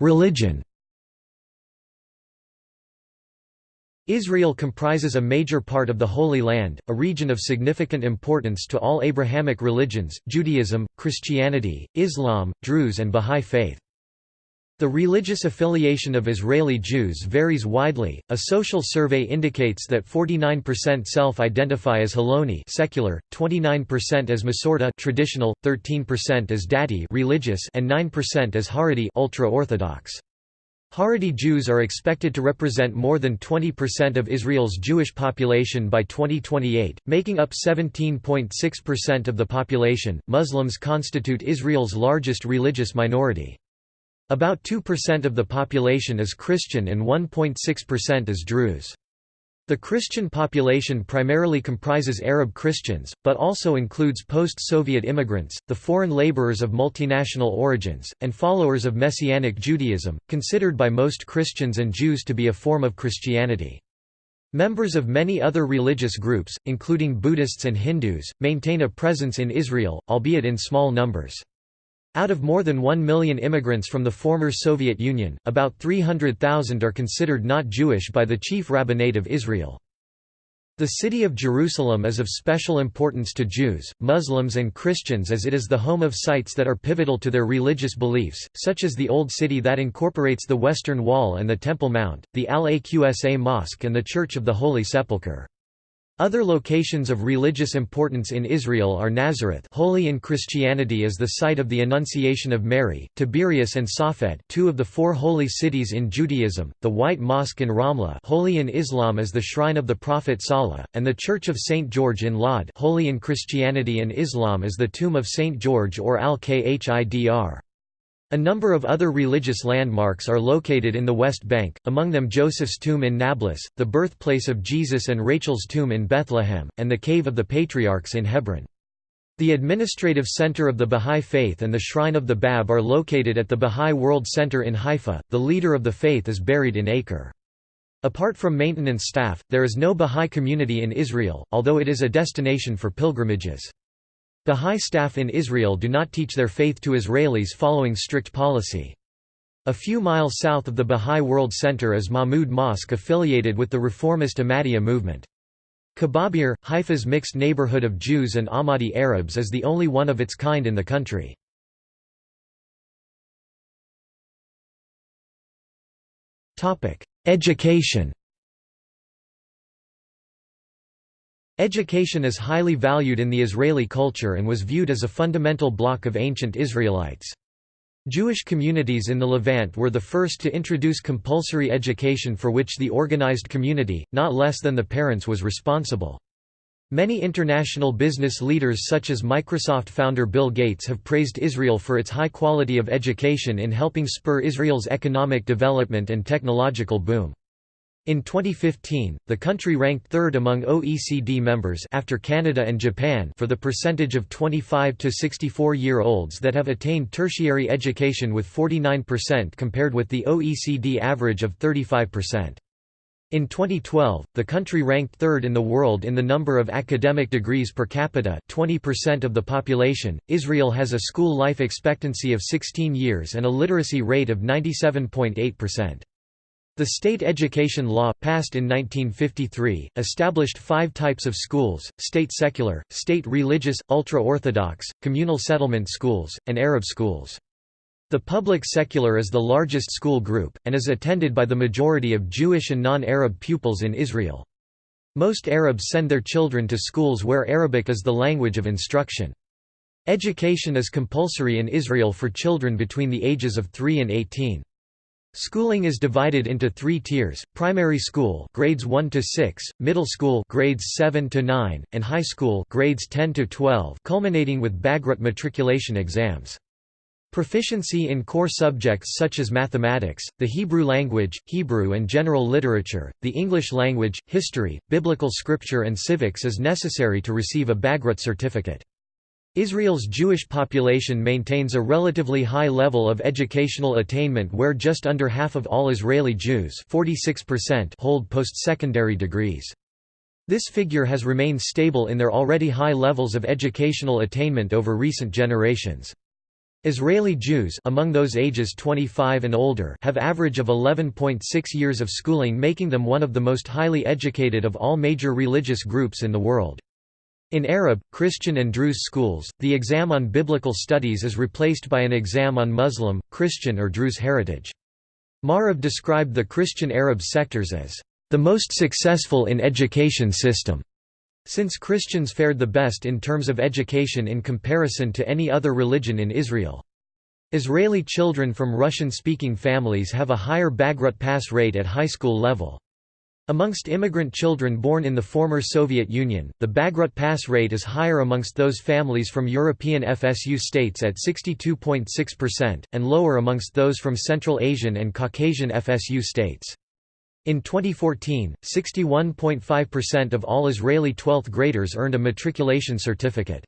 Religion Israel comprises a major part of the Holy Land, a region of significant importance to all Abrahamic religions, Judaism, Christianity, Islam, Druze and Bahá'í Faith. The religious affiliation of Israeli Jews varies widely. A social survey indicates that 49% self-identify as Hiloni secular, 29% as Masorti traditional, 13% as Dati religious, and 9% as Haredi ultra-orthodox. Haredi Jews are expected to represent more than 20% of Israel's Jewish population by 2028, making up 17.6% of the population. Muslims constitute Israel's largest religious minority. About 2% of the population is Christian and 1.6% is Druze. The Christian population primarily comprises Arab Christians, but also includes post-Soviet immigrants, the foreign laborers of multinational origins, and followers of Messianic Judaism, considered by most Christians and Jews to be a form of Christianity. Members of many other religious groups, including Buddhists and Hindus, maintain a presence in Israel, albeit in small numbers. Out of more than 1 million immigrants from the former Soviet Union, about 300,000 are considered not Jewish by the Chief Rabbinate of Israel. The city of Jerusalem is of special importance to Jews, Muslims and Christians as it is the home of sites that are pivotal to their religious beliefs, such as the Old City that incorporates the Western Wall and the Temple Mount, the Al-Aqsa Mosque and the Church of the Holy Sepulchre. Other locations of religious importance in Israel are Nazareth holy in Christianity as the site of the Annunciation of Mary, Tiberias and Safed two of the four holy cities in Judaism, the White Mosque in Ramla holy in Islam as the shrine of the Prophet Salah, and the Church of St. George in Lod holy in Christianity and Islam as the tomb of St. George or Al-Khidr. A number of other religious landmarks are located in the West Bank, among them Joseph's tomb in Nablus, the birthplace of Jesus and Rachel's tomb in Bethlehem, and the Cave of the Patriarchs in Hebron. The administrative center of the Bahá'í Faith and the Shrine of the Bab are located at the Bahá'í World Center in Haifa. The leader of the faith is buried in Acre. Apart from maintenance staff, there is no Bahá'í community in Israel, although it is a destination for pilgrimages. Bahá'í staff in Israel do not teach their faith to Israelis following strict policy. A few miles south of the Bahá'í World Center is Mahmud Mosque affiliated with the reformist Ahmadiyya movement. Kababir, Haifa's mixed neighborhood of Jews and Ahmadi Arabs is the only one of its kind in the country. Education Education is highly valued in the Israeli culture and was viewed as a fundamental block of ancient Israelites. Jewish communities in the Levant were the first to introduce compulsory education for which the organized community, not less than the parents was responsible. Many international business leaders such as Microsoft founder Bill Gates have praised Israel for its high quality of education in helping spur Israel's economic development and technological boom. In 2015, the country ranked third among OECD members after Canada and Japan for the percentage of 25 to 64-year-olds that have attained tertiary education with 49% compared with the OECD average of 35%. In 2012, the country ranked third in the world in the number of academic degrees per capita 20% of the population. Israel has a school life expectancy of 16 years and a literacy rate of 97.8%. The state education law, passed in 1953, established five types of schools, state secular, state religious, ultra-Orthodox, communal settlement schools, and Arab schools. The public secular is the largest school group, and is attended by the majority of Jewish and non-Arab pupils in Israel. Most Arabs send their children to schools where Arabic is the language of instruction. Education is compulsory in Israel for children between the ages of 3 and 18. Schooling is divided into three tiers, primary school grades 1 to 6, middle school grades 7 to 9, and high school grades 10 to 12 culminating with Bagrut matriculation exams. Proficiency in core subjects such as mathematics, the Hebrew language, Hebrew and general literature, the English language, history, biblical scripture and civics is necessary to receive a Bagrut certificate. Israel's Jewish population maintains a relatively high level of educational attainment where just under half of all Israeli Jews hold post-secondary degrees. This figure has remained stable in their already high levels of educational attainment over recent generations. Israeli Jews among those ages 25 and older have average of 11.6 years of schooling making them one of the most highly educated of all major religious groups in the world. In Arab, Christian and Druze schools, the exam on biblical studies is replaced by an exam on Muslim, Christian or Druze heritage. Maarav described the Christian Arab sectors as the most successful in education system. Since Christians fared the best in terms of education in comparison to any other religion in Israel. Israeli children from Russian-speaking families have a higher Bagrut pass rate at high school level. Amongst immigrant children born in the former Soviet Union, the Bagrut pass rate is higher amongst those families from European FSU states at 62.6%, and lower amongst those from Central Asian and Caucasian FSU states. In 2014, 61.5% of all Israeli 12th graders earned a matriculation certificate.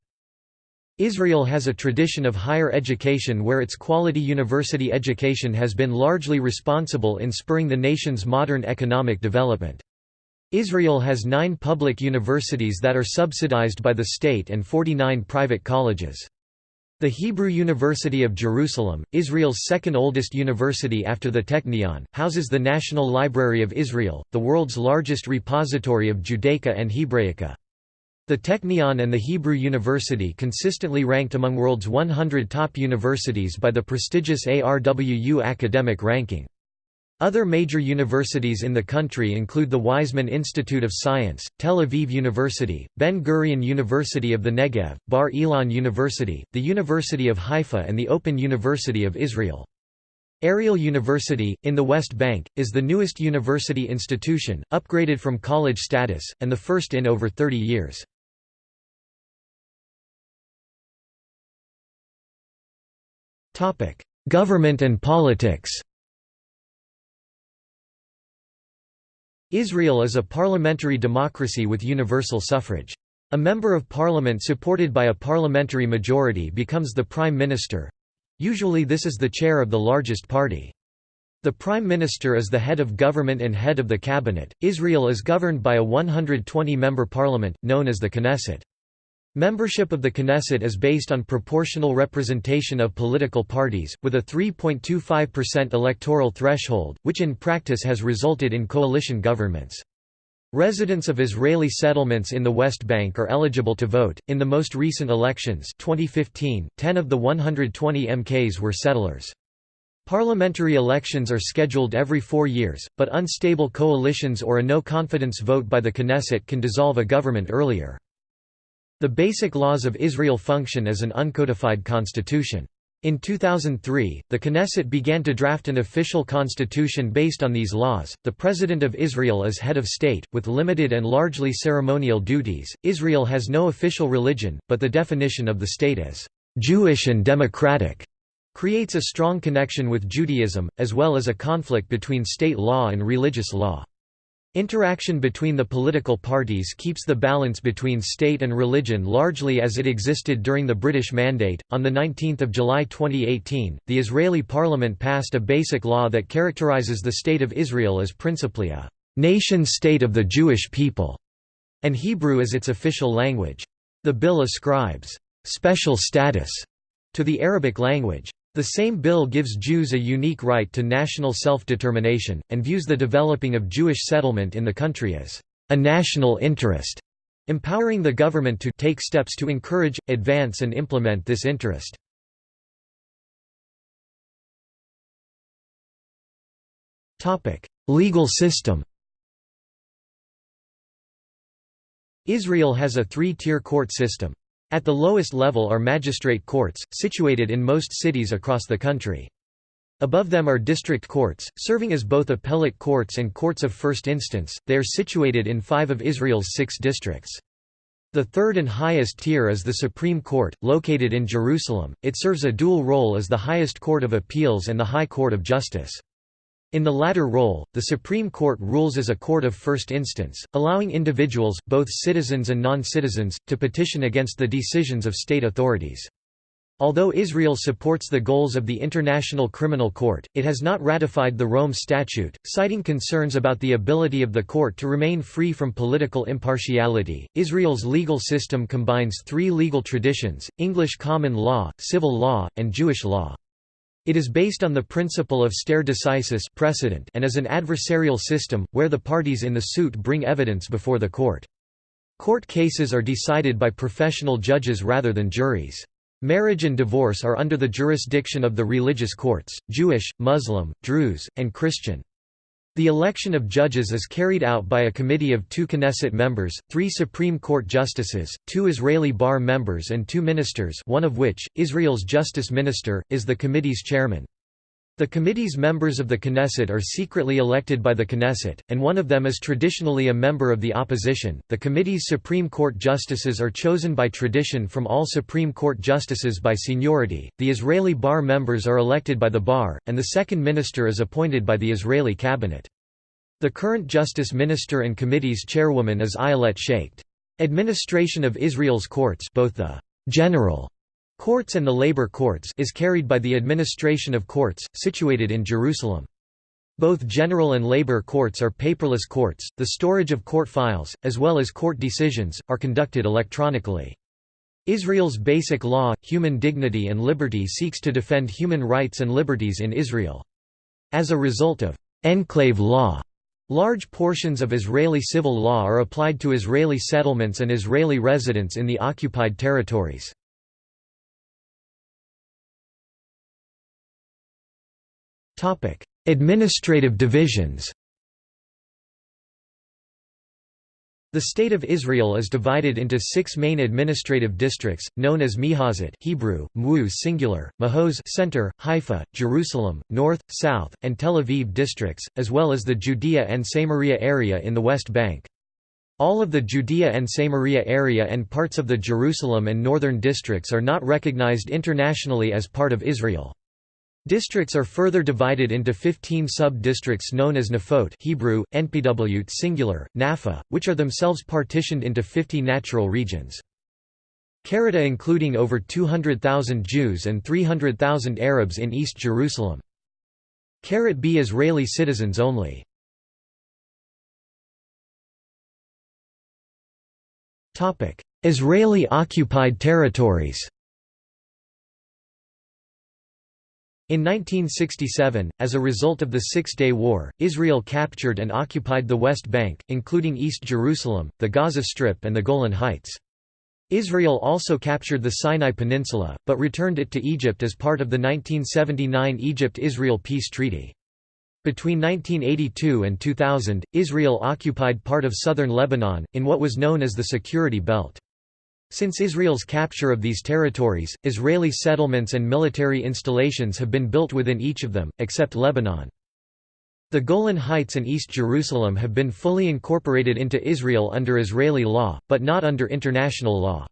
Israel has a tradition of higher education where its quality university education has been largely responsible in spurring the nation's modern economic development. Israel has nine public universities that are subsidized by the state and 49 private colleges. The Hebrew University of Jerusalem, Israel's second oldest university after the Technion, houses the National Library of Israel, the world's largest repository of Judaica and Hebraica. The Technion and the Hebrew University consistently ranked among world's 100 top universities by the prestigious ARWU academic ranking. Other major universities in the country include the Weizmann Institute of Science, Tel Aviv University, Ben-Gurion University of the Negev, Bar Ilan University, the University of Haifa and the Open University of Israel. Ariel University, in the West Bank, is the newest university institution, upgraded from college status, and the first in over 30 years. Government and politics Israel is a parliamentary democracy with universal suffrage. A member of parliament supported by a parliamentary majority becomes the prime minister. Usually this is the chair of the largest party. The prime minister is the head of government and head of the cabinet. Israel is governed by a 120-member parliament, known as the Knesset. Membership of the Knesset is based on proportional representation of political parties, with a 3.25% electoral threshold, which in practice has resulted in coalition governments. Residents of Israeli settlements in the West Bank are eligible to vote. In the most recent elections, 2015, 10 of the 120 MKs were settlers. Parliamentary elections are scheduled every four years, but unstable coalitions or a no-confidence vote by the Knesset can dissolve a government earlier. The basic laws of Israel function as an uncodified constitution. In 2003, the Knesset began to draft an official constitution based on these laws. The President of Israel is head of state, with limited and largely ceremonial duties. Israel has no official religion, but the definition of the state as Jewish and democratic creates a strong connection with Judaism, as well as a conflict between state law and religious law. Interaction between the political parties keeps the balance between state and religion largely as it existed during the British Mandate. On the 19th of July 2018, the Israeli parliament passed a basic law that characterizes the state of Israel as principally a nation-state of the Jewish people, and Hebrew as its official language. The bill ascribes special status to the Arabic language. The same bill gives Jews a unique right to national self-determination, and views the developing of Jewish settlement in the country as a national interest, empowering the government to take steps to encourage, advance and implement this interest. Legal system Israel has a three-tier court system. At the lowest level are magistrate courts, situated in most cities across the country. Above them are district courts, serving as both appellate courts and courts of first instance, they are situated in five of Israel's six districts. The third and highest tier is the Supreme Court, located in Jerusalem, it serves a dual role as the highest court of appeals and the High Court of Justice. In the latter role, the Supreme Court rules as a court of first instance, allowing individuals, both citizens and non-citizens, to petition against the decisions of state authorities. Although Israel supports the goals of the International Criminal Court, it has not ratified the Rome Statute, citing concerns about the ability of the court to remain free from political impartiality. Israel's legal system combines three legal traditions English common law, civil law, and Jewish law. It is based on the principle of stare decisis precedent and is an adversarial system, where the parties in the suit bring evidence before the court. Court cases are decided by professional judges rather than juries. Marriage and divorce are under the jurisdiction of the religious courts, Jewish, Muslim, Druze, and Christian. The election of judges is carried out by a committee of two Knesset members, three Supreme Court justices, two Israeli bar members and two ministers one of which, Israel's justice minister, is the committee's chairman. The committee's members of the Knesset are secretly elected by the Knesset, and one of them is traditionally a member of the opposition. The committee's Supreme Court justices are chosen by tradition from all Supreme Court justices by seniority. The Israeli bar members are elected by the bar, and the second minister is appointed by the Israeli cabinet. The current justice minister and committee's chairwoman is Ayelet Shaked. Administration of Israel's courts, both the general Courts and the labor courts is carried by the administration of courts, situated in Jerusalem. Both general and labor courts are paperless courts, the storage of court files, as well as court decisions, are conducted electronically. Israel's basic law, human dignity and liberty seeks to defend human rights and liberties in Israel. As a result of «enclave law», large portions of Israeli civil law are applied to Israeli settlements and Israeli residents in the occupied territories. Topic: Administrative divisions. The State of Israel is divided into six main administrative districts, known as Mihazot Hebrew, Mu singular, Mahos center, Haifa, Jerusalem, North, South, and Tel Aviv districts, as well as the Judea and Samaria area in the West Bank. All of the Judea and Samaria area and parts of the Jerusalem and northern districts are not recognized internationally as part of Israel. Districts are further divided into 15 sub-districts known as Nafot Hebrew, Npw singular, Nafa, which are themselves partitioned into 50 natural regions. Karata including over 200,000 Jews and 300,000 Arabs in East Jerusalem. Carat B Israeli citizens only. Israeli occupied territories In 1967, as a result of the Six-Day War, Israel captured and occupied the West Bank, including East Jerusalem, the Gaza Strip and the Golan Heights. Israel also captured the Sinai Peninsula, but returned it to Egypt as part of the 1979 Egypt–Israel Peace Treaty. Between 1982 and 2000, Israel occupied part of southern Lebanon, in what was known as the Security Belt. Since Israel's capture of these territories, Israeli settlements and military installations have been built within each of them, except Lebanon. The Golan Heights and East Jerusalem have been fully incorporated into Israel under Israeli law, but not under international law.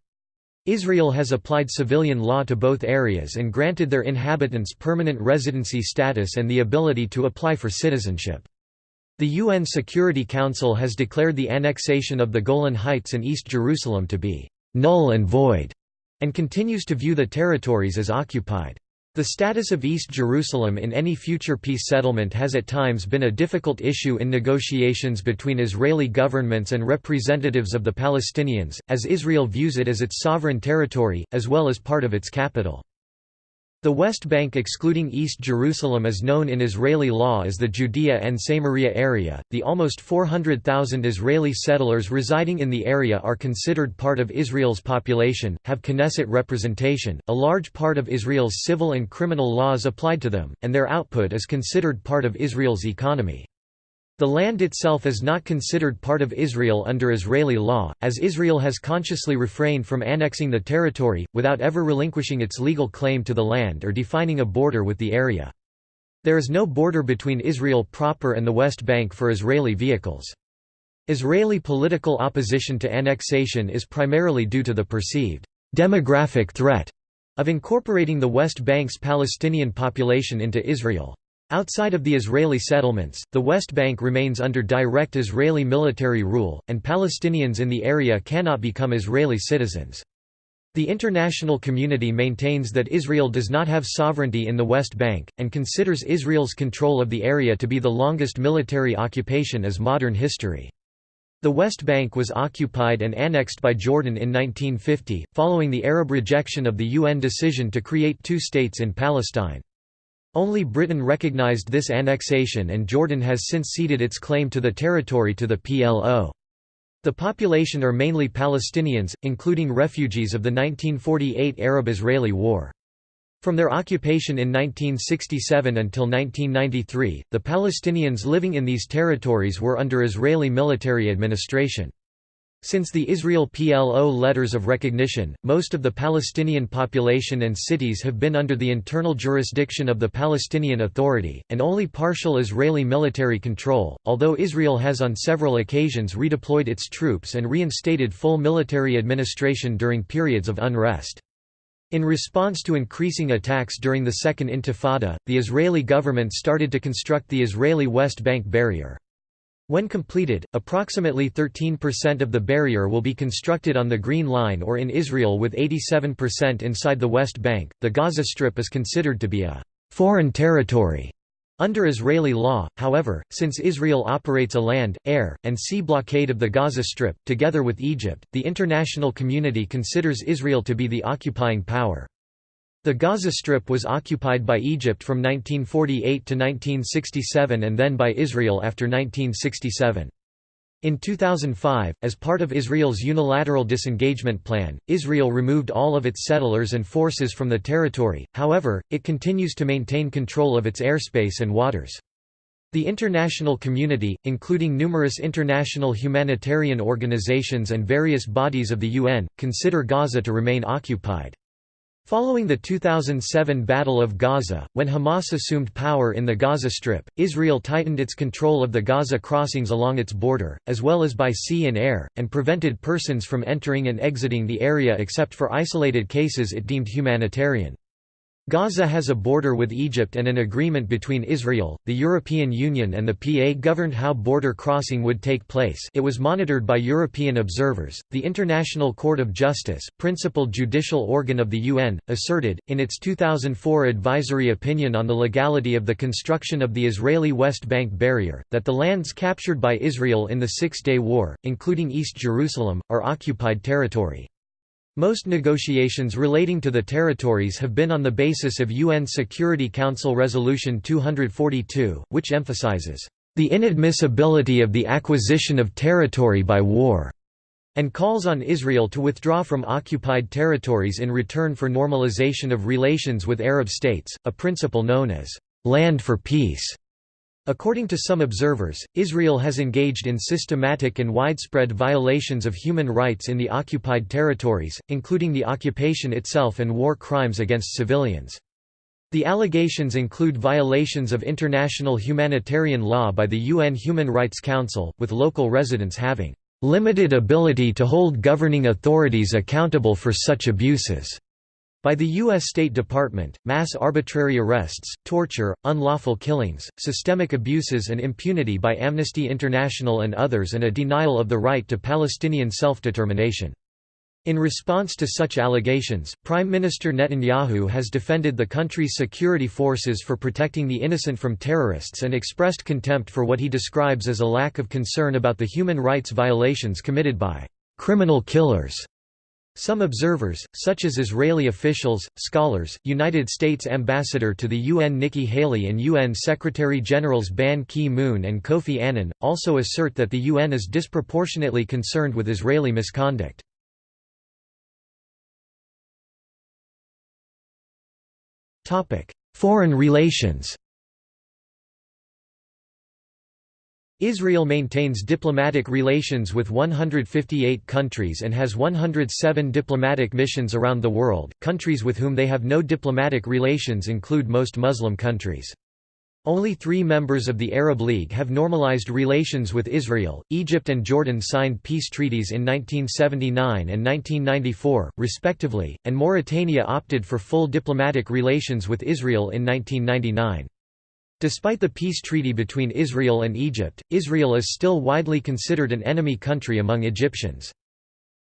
Israel has applied civilian law to both areas and granted their inhabitants permanent residency status and the ability to apply for citizenship. The UN Security Council has declared the annexation of the Golan Heights and East Jerusalem to be null and void, and continues to view the territories as occupied. The status of East Jerusalem in any future peace settlement has at times been a difficult issue in negotiations between Israeli governments and representatives of the Palestinians, as Israel views it as its sovereign territory, as well as part of its capital. The West Bank excluding East Jerusalem is known in Israeli law as the Judea and Samaria area. The almost 400,000 Israeli settlers residing in the area are considered part of Israel's population, have Knesset representation, a large part of Israel's civil and criminal laws applied to them, and their output is considered part of Israel's economy. The land itself is not considered part of Israel under Israeli law, as Israel has consciously refrained from annexing the territory, without ever relinquishing its legal claim to the land or defining a border with the area. There is no border between Israel proper and the West Bank for Israeli vehicles. Israeli political opposition to annexation is primarily due to the perceived demographic threat of incorporating the West Bank's Palestinian population into Israel. Outside of the Israeli settlements, the West Bank remains under direct Israeli military rule, and Palestinians in the area cannot become Israeli citizens. The international community maintains that Israel does not have sovereignty in the West Bank, and considers Israel's control of the area to be the longest military occupation as modern history. The West Bank was occupied and annexed by Jordan in 1950, following the Arab rejection of the UN decision to create two states in Palestine. Only Britain recognised this annexation and Jordan has since ceded its claim to the territory to the PLO. The population are mainly Palestinians, including refugees of the 1948 Arab–Israeli War. From their occupation in 1967 until 1993, the Palestinians living in these territories were under Israeli military administration. Since the Israel PLO letters of recognition, most of the Palestinian population and cities have been under the internal jurisdiction of the Palestinian Authority, and only partial Israeli military control, although Israel has on several occasions redeployed its troops and reinstated full military administration during periods of unrest. In response to increasing attacks during the Second Intifada, the Israeli government started to construct the Israeli West Bank barrier. When completed, approximately 13% of the barrier will be constructed on the Green Line or in Israel with 87% inside the West Bank. The Gaza Strip is considered to be a foreign territory under Israeli law, however, since Israel operates a land, air, and sea blockade of the Gaza Strip, together with Egypt, the international community considers Israel to be the occupying power. The Gaza Strip was occupied by Egypt from 1948 to 1967 and then by Israel after 1967. In 2005, as part of Israel's unilateral disengagement plan, Israel removed all of its settlers and forces from the territory, however, it continues to maintain control of its airspace and waters. The international community, including numerous international humanitarian organizations and various bodies of the UN, consider Gaza to remain occupied. Following the 2007 Battle of Gaza, when Hamas assumed power in the Gaza Strip, Israel tightened its control of the Gaza crossings along its border, as well as by sea and air, and prevented persons from entering and exiting the area except for isolated cases it deemed humanitarian. Gaza has a border with Egypt and an agreement between Israel, the European Union and the PA governed how border crossing would take place it was monitored by European observers. The International Court of Justice, principal judicial organ of the UN, asserted, in its 2004 advisory opinion on the legality of the construction of the Israeli West Bank barrier, that the lands captured by Israel in the Six-Day War, including East Jerusalem, are occupied territory. Most negotiations relating to the territories have been on the basis of UN Security Council Resolution 242, which emphasizes, "...the inadmissibility of the acquisition of territory by war", and calls on Israel to withdraw from occupied territories in return for normalization of relations with Arab states, a principle known as, "...land for peace". According to some observers, Israel has engaged in systematic and widespread violations of human rights in the occupied territories, including the occupation itself and war crimes against civilians. The allegations include violations of international humanitarian law by the UN Human Rights Council, with local residents having limited ability to hold governing authorities accountable for such abuses. By the U.S. State Department, mass arbitrary arrests, torture, unlawful killings, systemic abuses and impunity by Amnesty International and others and a denial of the right to Palestinian self-determination. In response to such allegations, Prime Minister Netanyahu has defended the country's security forces for protecting the innocent from terrorists and expressed contempt for what he describes as a lack of concern about the human rights violations committed by criminal killers. Some observers, such as Israeli officials, scholars, United States Ambassador to the UN Nikki Haley and UN Secretary-Generals Ban Ki-moon and Kofi Annan, also assert that the UN is disproportionately concerned with Israeli misconduct. Foreign relations Israel maintains diplomatic relations with 158 countries and has 107 diplomatic missions around the world. Countries with whom they have no diplomatic relations include most Muslim countries. Only three members of the Arab League have normalized relations with Israel. Egypt and Jordan signed peace treaties in 1979 and 1994, respectively, and Mauritania opted for full diplomatic relations with Israel in 1999. Despite the peace treaty between Israel and Egypt, Israel is still widely considered an enemy country among Egyptians.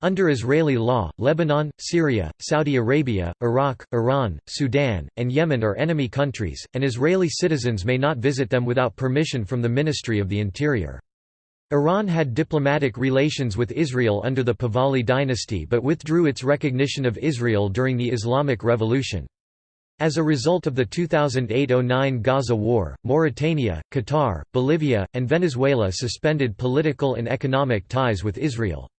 Under Israeli law, Lebanon, Syria, Saudi Arabia, Iraq, Iran, Sudan, and Yemen are enemy countries, and Israeli citizens may not visit them without permission from the Ministry of the Interior. Iran had diplomatic relations with Israel under the Pahlavi dynasty but withdrew its recognition of Israel during the Islamic Revolution. As a result of the 2008–09 Gaza War, Mauritania, Qatar, Bolivia, and Venezuela suspended political and economic ties with Israel.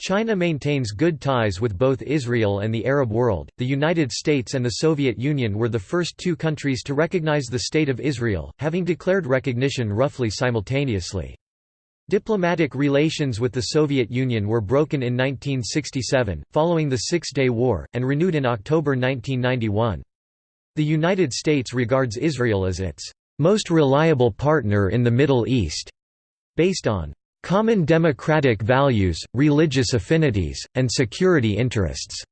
China maintains good ties with both Israel and the Arab world. The United States and the Soviet Union were the first two countries to recognize the State of Israel, having declared recognition roughly simultaneously. Diplomatic relations with the Soviet Union were broken in 1967, following the Six-Day War, and renewed in October 1991. The United States regards Israel as its most reliable partner in the Middle East, based on common democratic values, religious affinities, and security interests.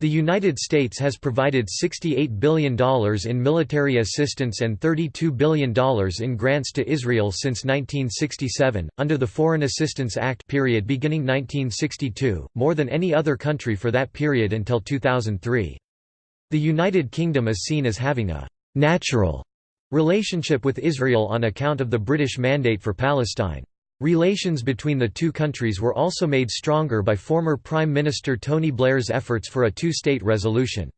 The United States has provided $68 billion in military assistance and $32 billion in grants to Israel since 1967, under the Foreign Assistance Act period beginning 1962, more than any other country for that period until 2003. The United Kingdom is seen as having a «natural» relationship with Israel on account of the British Mandate for Palestine. Relations between the two countries were also made stronger by former Prime Minister Tony Blair's efforts for a two-state resolution.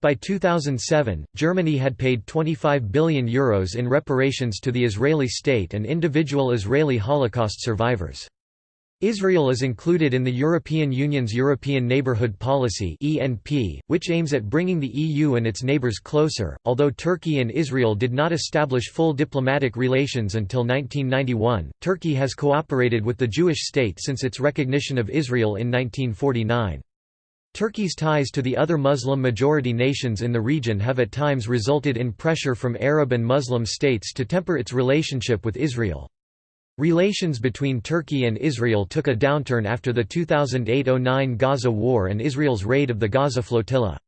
By 2007, Germany had paid €25 billion Euros in reparations to the Israeli state and individual Israeli Holocaust survivors. Israel is included in the European Union's European Neighbourhood Policy which aims at bringing the EU and its neighbours closer. Although Turkey and Israel did not establish full diplomatic relations until 1991, Turkey has cooperated with the Jewish state since its recognition of Israel in 1949. Turkey's ties to the other Muslim-majority nations in the region have at times resulted in pressure from Arab and Muslim states to temper its relationship with Israel. Relations between Turkey and Israel took a downturn after the 2008–09 Gaza War and Israel's raid of the Gaza flotilla.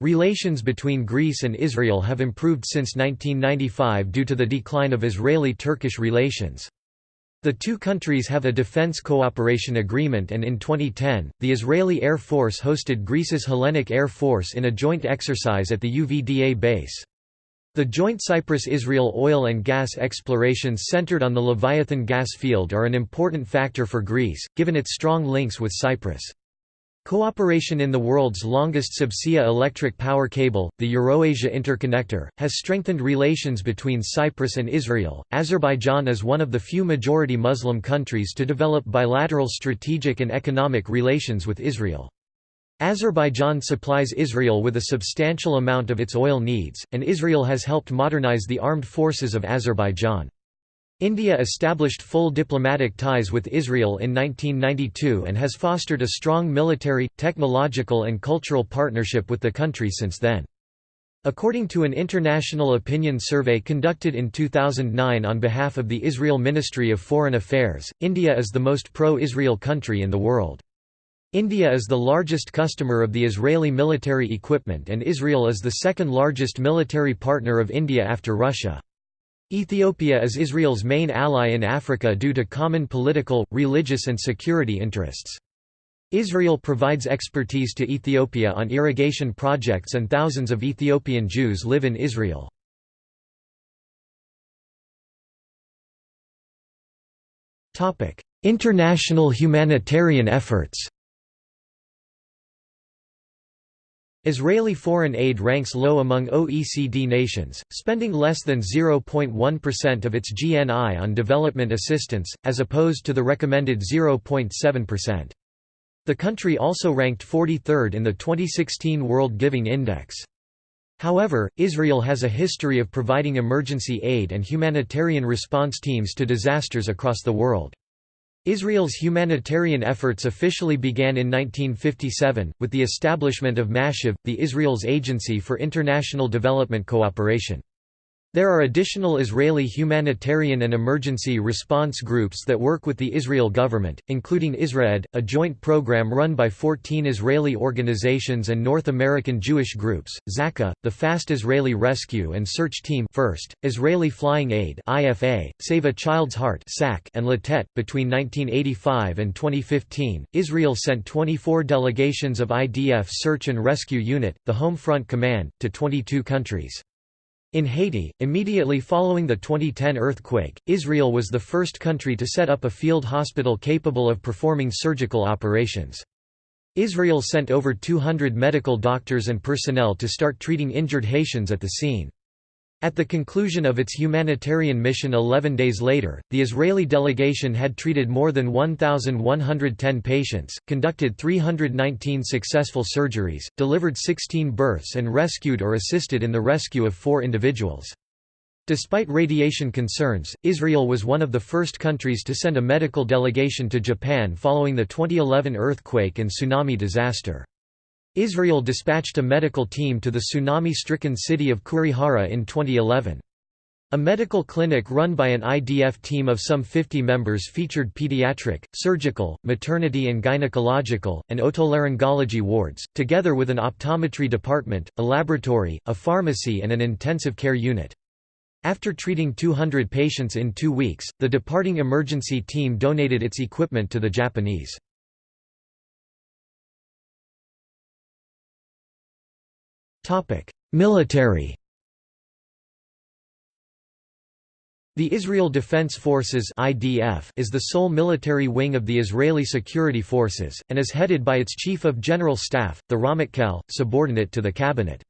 Relations between Greece and Israel have improved since 1995 due to the decline of Israeli-Turkish relations. The two countries have a defense cooperation agreement and in 2010, the Israeli Air Force hosted Greece's Hellenic Air Force in a joint exercise at the UVDA base. The joint Cyprus-Israel oil and gas explorations centered on the Leviathan gas field are an important factor for Greece, given its strong links with Cyprus. Cooperation in the world's longest subsea electric power cable, the Eurasia Interconnector, has strengthened relations between Cyprus and Israel. Azerbaijan is one of the few majority Muslim countries to develop bilateral strategic and economic relations with Israel. Azerbaijan supplies Israel with a substantial amount of its oil needs, and Israel has helped modernize the armed forces of Azerbaijan. India established full diplomatic ties with Israel in 1992 and has fostered a strong military, technological and cultural partnership with the country since then. According to an international opinion survey conducted in 2009 on behalf of the Israel Ministry of Foreign Affairs, India is the most pro-Israel country in the world. India is the largest customer of the Israeli military equipment and Israel is the second largest military partner of India after Russia. Ethiopia is Israel's main ally in Africa due to common political, religious and security interests. Israel provides expertise to Ethiopia on irrigation projects and thousands of Ethiopian Jews live in Israel. International humanitarian efforts Israeli foreign aid ranks low among OECD nations, spending less than 0.1% of its GNI on development assistance, as opposed to the recommended 0.7%. The country also ranked 43rd in the 2016 World Giving Index. However, Israel has a history of providing emergency aid and humanitarian response teams to disasters across the world. Israel's humanitarian efforts officially began in 1957, with the establishment of MASHAV, the Israel's Agency for International Development Cooperation. There are additional Israeli humanitarian and emergency response groups that work with the Israel government, including IsraAID, a joint program run by 14 Israeli organizations and North American Jewish groups, Zaka, the Fast Israeli Rescue and Search Team First, Israeli Flying Aid IFA, Save a Child's Heart and Latet. Between 1985 and 2015, Israel sent 24 delegations of IDF Search and Rescue Unit, the Home Front Command, to 22 countries. In Haiti, immediately following the 2010 earthquake, Israel was the first country to set up a field hospital capable of performing surgical operations. Israel sent over 200 medical doctors and personnel to start treating injured Haitians at the scene. At the conclusion of its humanitarian mission 11 days later, the Israeli delegation had treated more than 1,110 patients, conducted 319 successful surgeries, delivered 16 births and rescued or assisted in the rescue of four individuals. Despite radiation concerns, Israel was one of the first countries to send a medical delegation to Japan following the 2011 earthquake and tsunami disaster. Israel dispatched a medical team to the tsunami-stricken city of Kurihara in 2011. A medical clinic run by an IDF team of some 50 members featured pediatric, surgical, maternity and gynecological, and otolaryngology wards, together with an optometry department, a laboratory, a pharmacy and an intensive care unit. After treating 200 patients in two weeks, the departing emergency team donated its equipment to the Japanese. Military The Israel Defense Forces (IDF) is the sole military wing of the Israeli security forces and is headed by its Chief of General Staff, the Ramatkal, subordinate to the cabinet.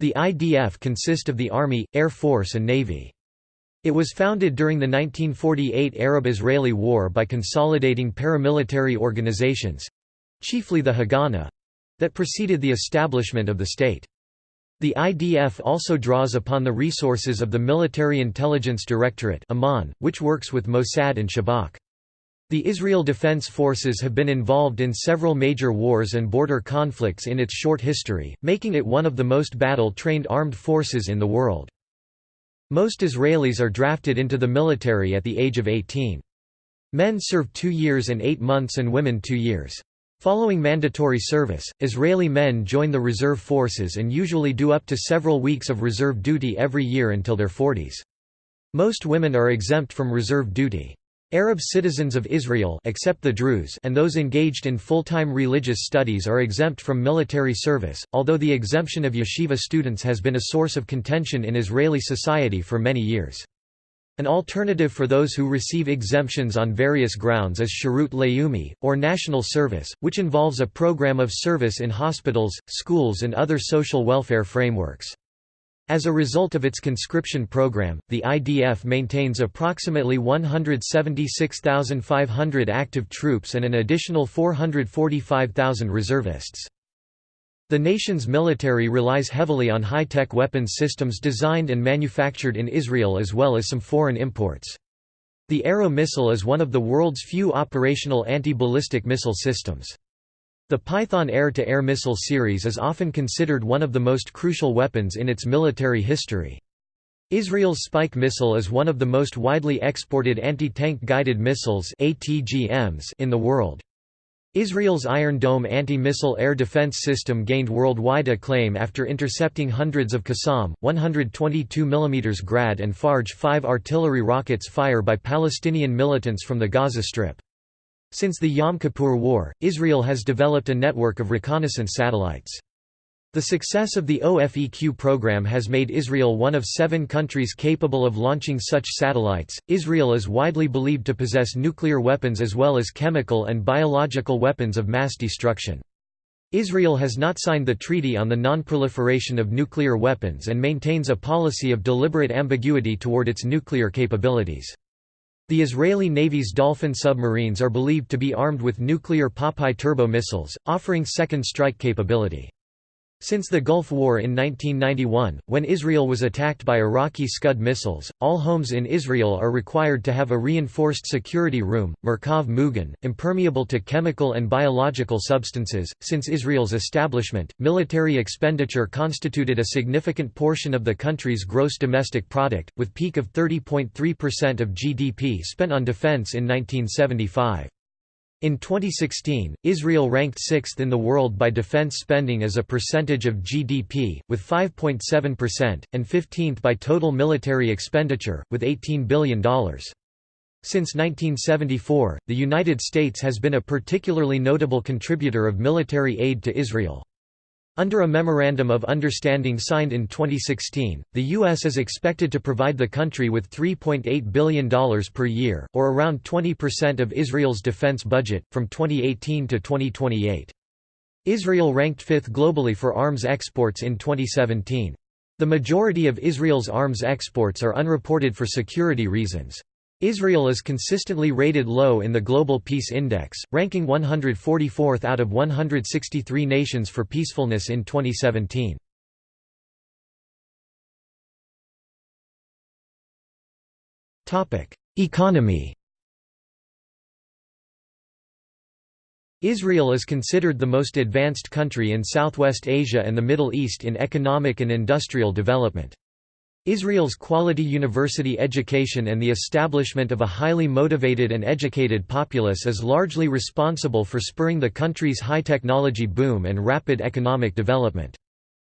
The IDF consist of the Army, Air Force and Navy. It was founded during the 1948 Arab-Israeli War by consolidating paramilitary organizations—chiefly the Haganah—that preceded the establishment of the state. The IDF also draws upon the resources of the Military Intelligence Directorate which works with Mossad and Shabak. The Israel Defense Forces have been involved in several major wars and border conflicts in its short history, making it one of the most battle-trained armed forces in the world. Most Israelis are drafted into the military at the age of 18. Men serve two years and eight months and women two years. Following mandatory service, Israeli men join the reserve forces and usually do up to several weeks of reserve duty every year until their 40s. Most women are exempt from reserve duty. Arab citizens of Israel except the Druze and those engaged in full-time religious studies are exempt from military service, although the exemption of yeshiva students has been a source of contention in Israeli society for many years. An alternative for those who receive exemptions on various grounds is Shirut Leumi, or national service, which involves a program of service in hospitals, schools and other social welfare frameworks. As a result of its conscription program, the IDF maintains approximately 176,500 active troops and an additional 445,000 reservists. The nation's military relies heavily on high-tech weapons systems designed and manufactured in Israel as well as some foreign imports. The Arrow missile is one of the world's few operational anti-ballistic missile systems. The Python air-to-air -air missile series is often considered one of the most crucial weapons in its military history. Israel's Spike missile is one of the most widely exported anti-tank guided missiles in the world. Israel's Iron Dome anti-missile air defense system gained worldwide acclaim after intercepting hundreds of Qassam, 122 mm Grad and Fajr 5 artillery rockets fire by Palestinian militants from the Gaza Strip. Since the Yom Kippur War, Israel has developed a network of reconnaissance satellites. The success of the OFEQ program has made Israel one of seven countries capable of launching such satellites. Israel is widely believed to possess nuclear weapons as well as chemical and biological weapons of mass destruction. Israel has not signed the Treaty on the Non-Proliferation of Nuclear Weapons and maintains a policy of deliberate ambiguity toward its nuclear capabilities. The Israeli Navy's Dolphin submarines are believed to be armed with nuclear Popeye turbo missiles, offering second strike capability. Since the Gulf War in 1991, when Israel was attacked by Iraqi Scud missiles, all homes in Israel are required to have a reinforced security room, Merkhav Mugan, impermeable to chemical and biological substances. Since Israel's establishment, military expenditure constituted a significant portion of the country's gross domestic product, with peak of 30.3% of GDP spent on defense in 1975. In 2016, Israel ranked sixth in the world by defense spending as a percentage of GDP, with 5.7%, and 15th by total military expenditure, with $18 billion. Since 1974, the United States has been a particularly notable contributor of military aid to Israel. Under a Memorandum of Understanding signed in 2016, the U.S. is expected to provide the country with $3.8 billion per year, or around 20% of Israel's defense budget, from 2018 to 2028. Israel ranked fifth globally for arms exports in 2017. The majority of Israel's arms exports are unreported for security reasons. Israel is consistently rated low in the Global Peace Index, ranking 144th out of 163 nations for peacefulness in 2017. Economy Israel is considered the most advanced country in Southwest Asia and the Middle East in economic and industrial development. Israel's quality university education and the establishment of a highly motivated and educated populace is largely responsible for spurring the country's high-technology boom and rapid economic development.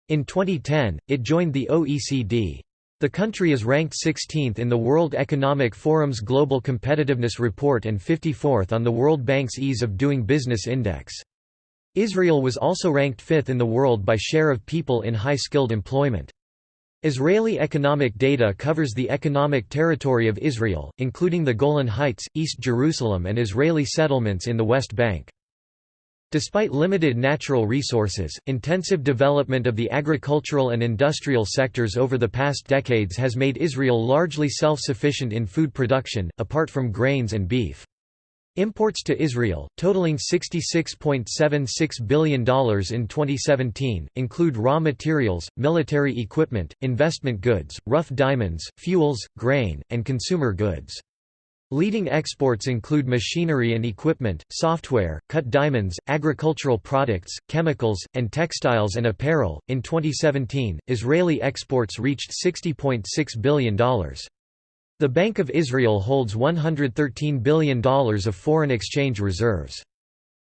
In 2010, it joined the OECD. The country is ranked 16th in the World Economic Forum's Global Competitiveness Report and 54th on the World Bank's Ease of Doing Business Index. Israel was also ranked 5th in the world by share of people in high-skilled employment. Israeli economic data covers the economic territory of Israel, including the Golan Heights, East Jerusalem and Israeli settlements in the West Bank. Despite limited natural resources, intensive development of the agricultural and industrial sectors over the past decades has made Israel largely self-sufficient in food production, apart from grains and beef. Imports to Israel, totaling $66.76 billion in 2017, include raw materials, military equipment, investment goods, rough diamonds, fuels, grain, and consumer goods. Leading exports include machinery and equipment, software, cut diamonds, agricultural products, chemicals, and textiles and apparel. In 2017, Israeli exports reached $60.6 billion. The Bank of Israel holds $113 billion of foreign exchange reserves.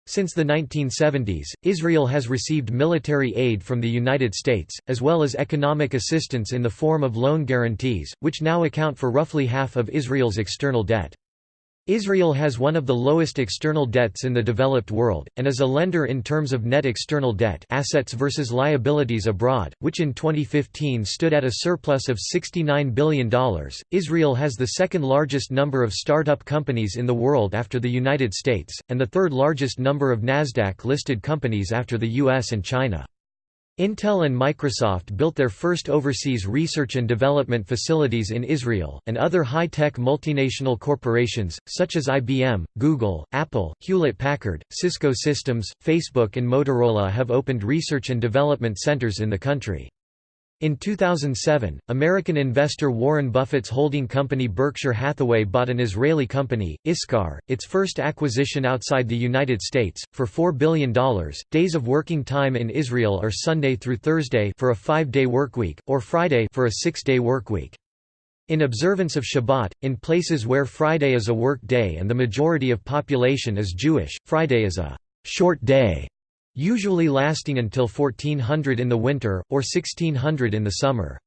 Since the 1970s, Israel has received military aid from the United States, as well as economic assistance in the form of loan guarantees, which now account for roughly half of Israel's external debt. Israel has one of the lowest external debts in the developed world, and is a lender in terms of net external debt assets versus liabilities abroad, which in 2015 stood at a surplus of $69 billion. Israel has the second largest number of startup companies in the world after the United States, and the third largest number of Nasdaq-listed companies after the US and China. Intel and Microsoft built their first overseas research and development facilities in Israel, and other high-tech multinational corporations, such as IBM, Google, Apple, Hewlett-Packard, Cisco Systems, Facebook and Motorola have opened research and development centers in the country. In 2007, American investor Warren Buffett's holding company Berkshire Hathaway bought an Israeli company, Iscar, its first acquisition outside the United States, for $4 billion. Days of working time in Israel are Sunday through Thursday for a five-day workweek, or Friday for a six-day workweek. In observance of Shabbat, in places where Friday is a work day and the majority of population is Jewish, Friday is a short day usually lasting until 1400 in the winter, or 1600 in the summer.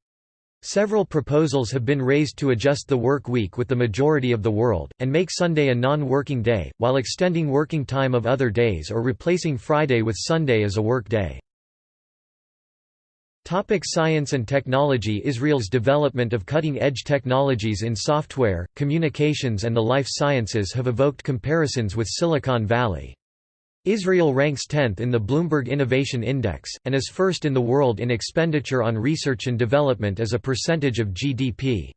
Several proposals have been raised to adjust the work week with the majority of the world, and make Sunday a non-working day, while extending working time of other days or replacing Friday with Sunday as a work day. Topic science and technology Israel's development of cutting-edge technologies in software, communications and the life sciences have evoked comparisons with Silicon Valley. Israel ranks 10th in the Bloomberg Innovation Index, and is first in the world in expenditure on research and development as a percentage of GDP.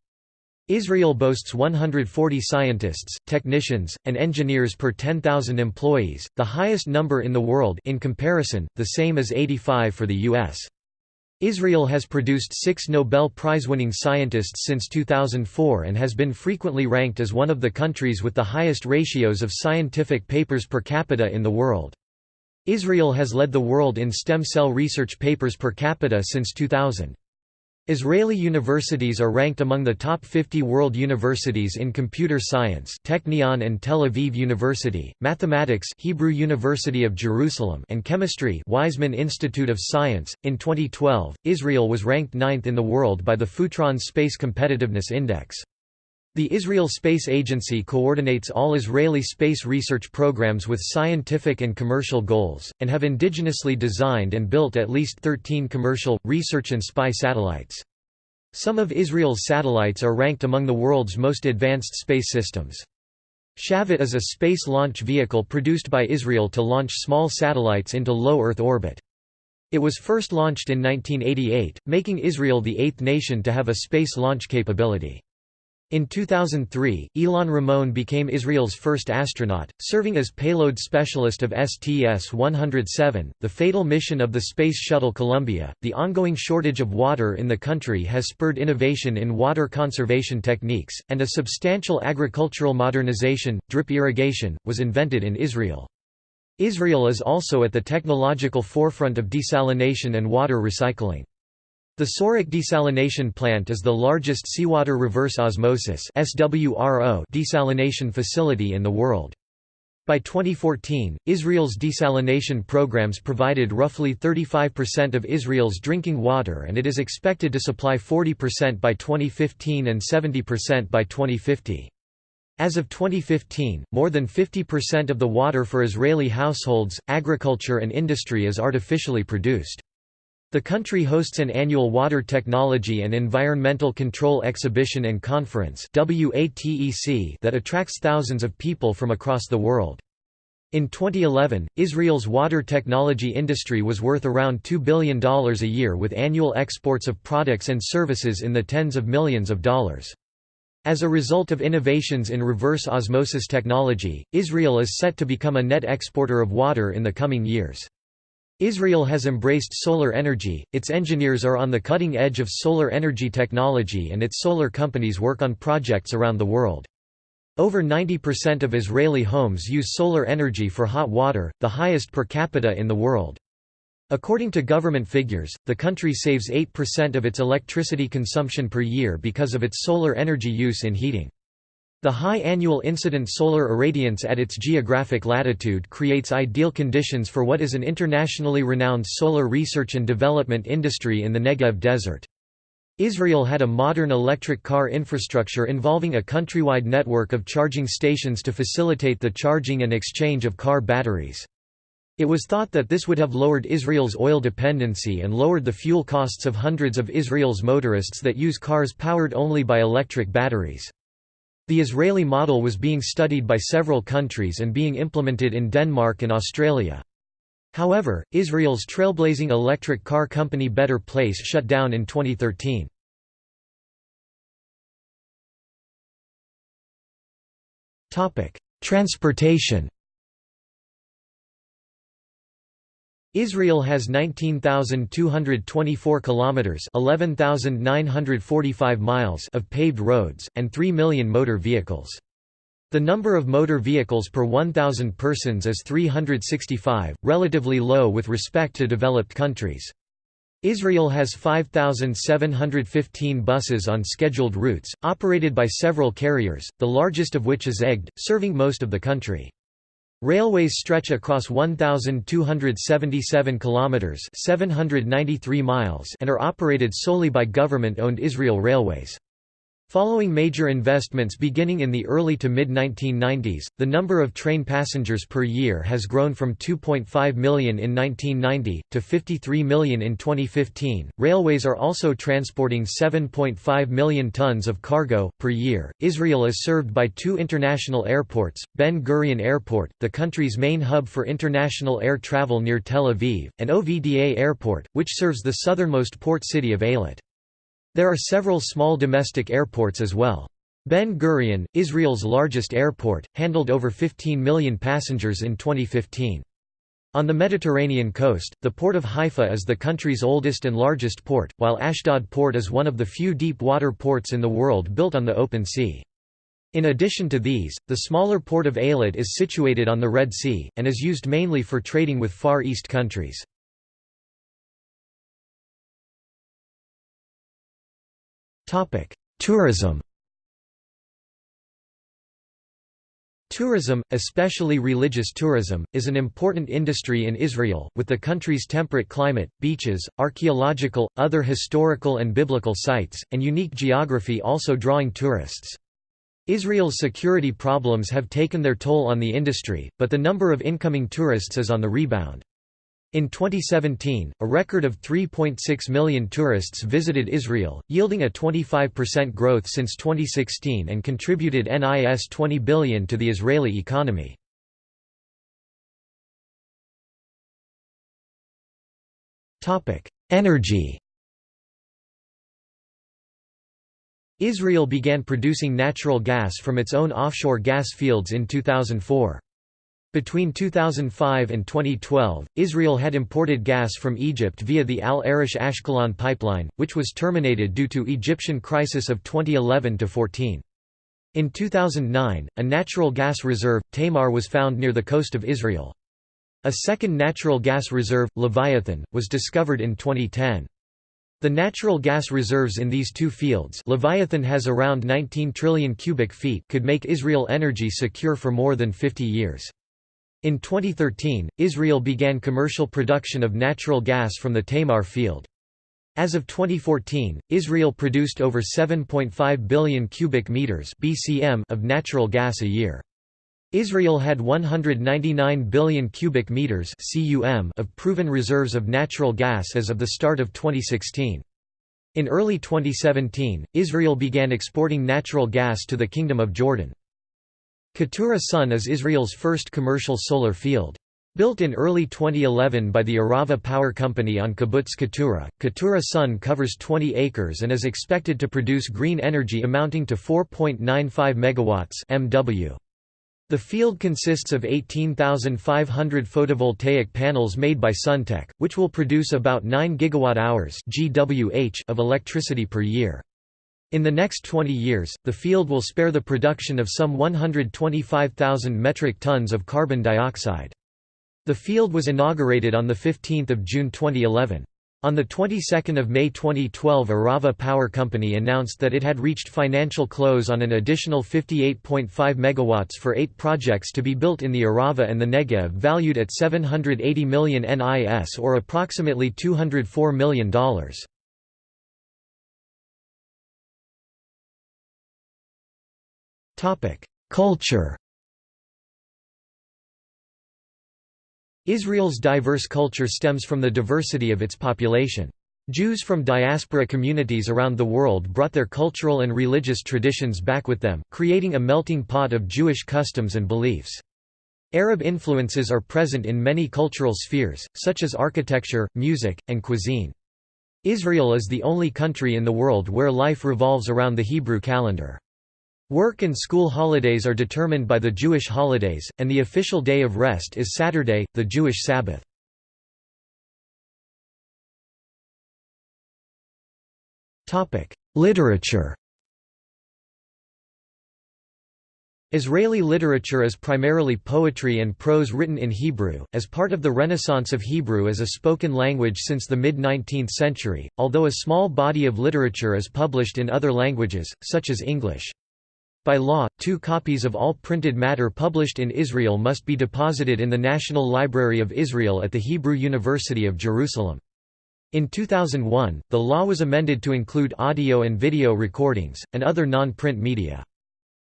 Israel boasts 140 scientists, technicians, and engineers per 10,000 employees, the highest number in the world in comparison, the same as 85 for the U.S. Israel has produced six Nobel Prize-winning scientists since 2004 and has been frequently ranked as one of the countries with the highest ratios of scientific papers per capita in the world. Israel has led the world in stem cell research papers per capita since 2000. Israeli universities are ranked among the top 50 world universities in computer science Technion and Tel Aviv University, mathematics Hebrew University of Jerusalem and chemistry Weizmann Institute of Science. In 2012, Israel was ranked ninth in the world by the Futron Space Competitiveness Index. The Israel Space Agency coordinates all Israeli space research programs with scientific and commercial goals, and have indigenously designed and built at least 13 commercial, research and spy satellites. Some of Israel's satellites are ranked among the world's most advanced space systems. Shavit is a space launch vehicle produced by Israel to launch small satellites into low Earth orbit. It was first launched in 1988, making Israel the eighth nation to have a space launch capability. In 2003, Ilan Ramon became Israel's first astronaut, serving as payload specialist of STS-107, the fatal mission of the Space Shuttle Columbia. The ongoing shortage of water in the country has spurred innovation in water conservation techniques, and a substantial agricultural modernization, drip irrigation, was invented in Israel. Israel is also at the technological forefront of desalination and water recycling. The Sorek desalination plant is the largest seawater reverse osmosis desalination facility in the world. By 2014, Israel's desalination programs provided roughly 35% of Israel's drinking water and it is expected to supply 40% by 2015 and 70% by 2050. As of 2015, more than 50% of the water for Israeli households, agriculture and industry is artificially produced. The country hosts an annual Water Technology and Environmental Control Exhibition and Conference that attracts thousands of people from across the world. In 2011, Israel's water technology industry was worth around $2 billion a year with annual exports of products and services in the tens of millions of dollars. As a result of innovations in reverse osmosis technology, Israel is set to become a net exporter of water in the coming years. Israel has embraced solar energy, its engineers are on the cutting edge of solar energy technology and its solar companies work on projects around the world. Over 90% of Israeli homes use solar energy for hot water, the highest per capita in the world. According to government figures, the country saves 8% of its electricity consumption per year because of its solar energy use in heating. The high annual incident solar irradiance at its geographic latitude creates ideal conditions for what is an internationally renowned solar research and development industry in the Negev desert. Israel had a modern electric car infrastructure involving a countrywide network of charging stations to facilitate the charging and exchange of car batteries. It was thought that this would have lowered Israel's oil dependency and lowered the fuel costs of hundreds of Israel's motorists that use cars powered only by electric batteries. The Israeli model was being studied by several countries and being implemented in Denmark and Australia. However, Israel's trailblazing electric car company Better Place shut down in 2013. Transportation Israel has 19,224 kilometers, 11,945 miles of paved roads and 3 million motor vehicles. The number of motor vehicles per 1,000 persons is 365, relatively low with respect to developed countries. Israel has 5,715 buses on scheduled routes, operated by several carriers, the largest of which is Egged, serving most of the country. Railways stretch across 1277 kilometers, 793 miles, and are operated solely by government-owned Israel Railways. Following major investments beginning in the early to mid-1990s, the number of train passengers per year has grown from 2.5 million in 1990 to 53 million in 2015. Railways are also transporting 7.5 million tons of cargo per year. Israel is served by two international airports: Ben Gurion Airport, the country's main hub for international air travel near Tel Aviv, and Ovda Airport, which serves the southernmost port city of Eilat. There are several small domestic airports as well. Ben Gurion, Israel's largest airport, handled over 15 million passengers in 2015. On the Mediterranean coast, the port of Haifa is the country's oldest and largest port, while Ashdod port is one of the few deep-water ports in the world built on the open sea. In addition to these, the smaller port of Eilat is situated on the Red Sea, and is used mainly for trading with Far East countries. Tourism Tourism, especially religious tourism, is an important industry in Israel, with the country's temperate climate, beaches, archaeological, other historical and biblical sites, and unique geography also drawing tourists. Israel's security problems have taken their toll on the industry, but the number of incoming tourists is on the rebound. In 2017, a record of 3.6 million tourists visited Israel, yielding a 25% growth since 2016 and contributed NIS 20 billion to the Israeli economy. Energy Israel began producing natural gas from its own offshore gas fields in 2004. Between 2005 and 2012, Israel had imported gas from Egypt via the Al Arish Ashkelon pipeline, which was terminated due to Egyptian crisis of 2011–14. In 2009, a natural gas reserve, Tamar was found near the coast of Israel. A second natural gas reserve, Leviathan, was discovered in 2010. The natural gas reserves in these two fields Leviathan has around 19 trillion cubic feet could make Israel energy secure for more than 50 years. In 2013, Israel began commercial production of natural gas from the Tamar field. As of 2014, Israel produced over 7.5 billion cubic meters (BCM) of natural gas a year. Israel had 199 billion cubic meters (CUM) of proven reserves of natural gas as of the start of 2016. In early 2017, Israel began exporting natural gas to the Kingdom of Jordan. Keturah Sun is Israel's first commercial solar field. Built in early 2011 by the Arava Power Company on Kibbutz Keturah, Keturah Sun covers 20 acres and is expected to produce green energy amounting to 4.95 megawatts (MW). The field consists of 18,500 photovoltaic panels made by Suntech, which will produce about 9 gigawatt-hours (GWH) of electricity per year. In the next 20 years, the field will spare the production of some 125,000 metric tons of carbon dioxide. The field was inaugurated on 15 June 2011. On the 22nd of May 2012 Arava Power Company announced that it had reached financial close on an additional 58.5 megawatts for eight projects to be built in the Arava and the Negev valued at 780 million NIS or approximately $204 million. Culture Israel's diverse culture stems from the diversity of its population. Jews from diaspora communities around the world brought their cultural and religious traditions back with them, creating a melting pot of Jewish customs and beliefs. Arab influences are present in many cultural spheres, such as architecture, music, and cuisine. Israel is the only country in the world where life revolves around the Hebrew calendar. Work and school holidays are determined by the Jewish holidays, and the official day of rest is Saturday, the Jewish Sabbath. Literature Israeli literature is primarily poetry and prose written in Hebrew, as part of the renaissance of Hebrew as a spoken language since the mid-19th century, although a small body of literature is published in other languages, such as English. By law, two copies of all printed matter published in Israel must be deposited in the National Library of Israel at the Hebrew University of Jerusalem. In 2001, the law was amended to include audio and video recordings, and other non-print media.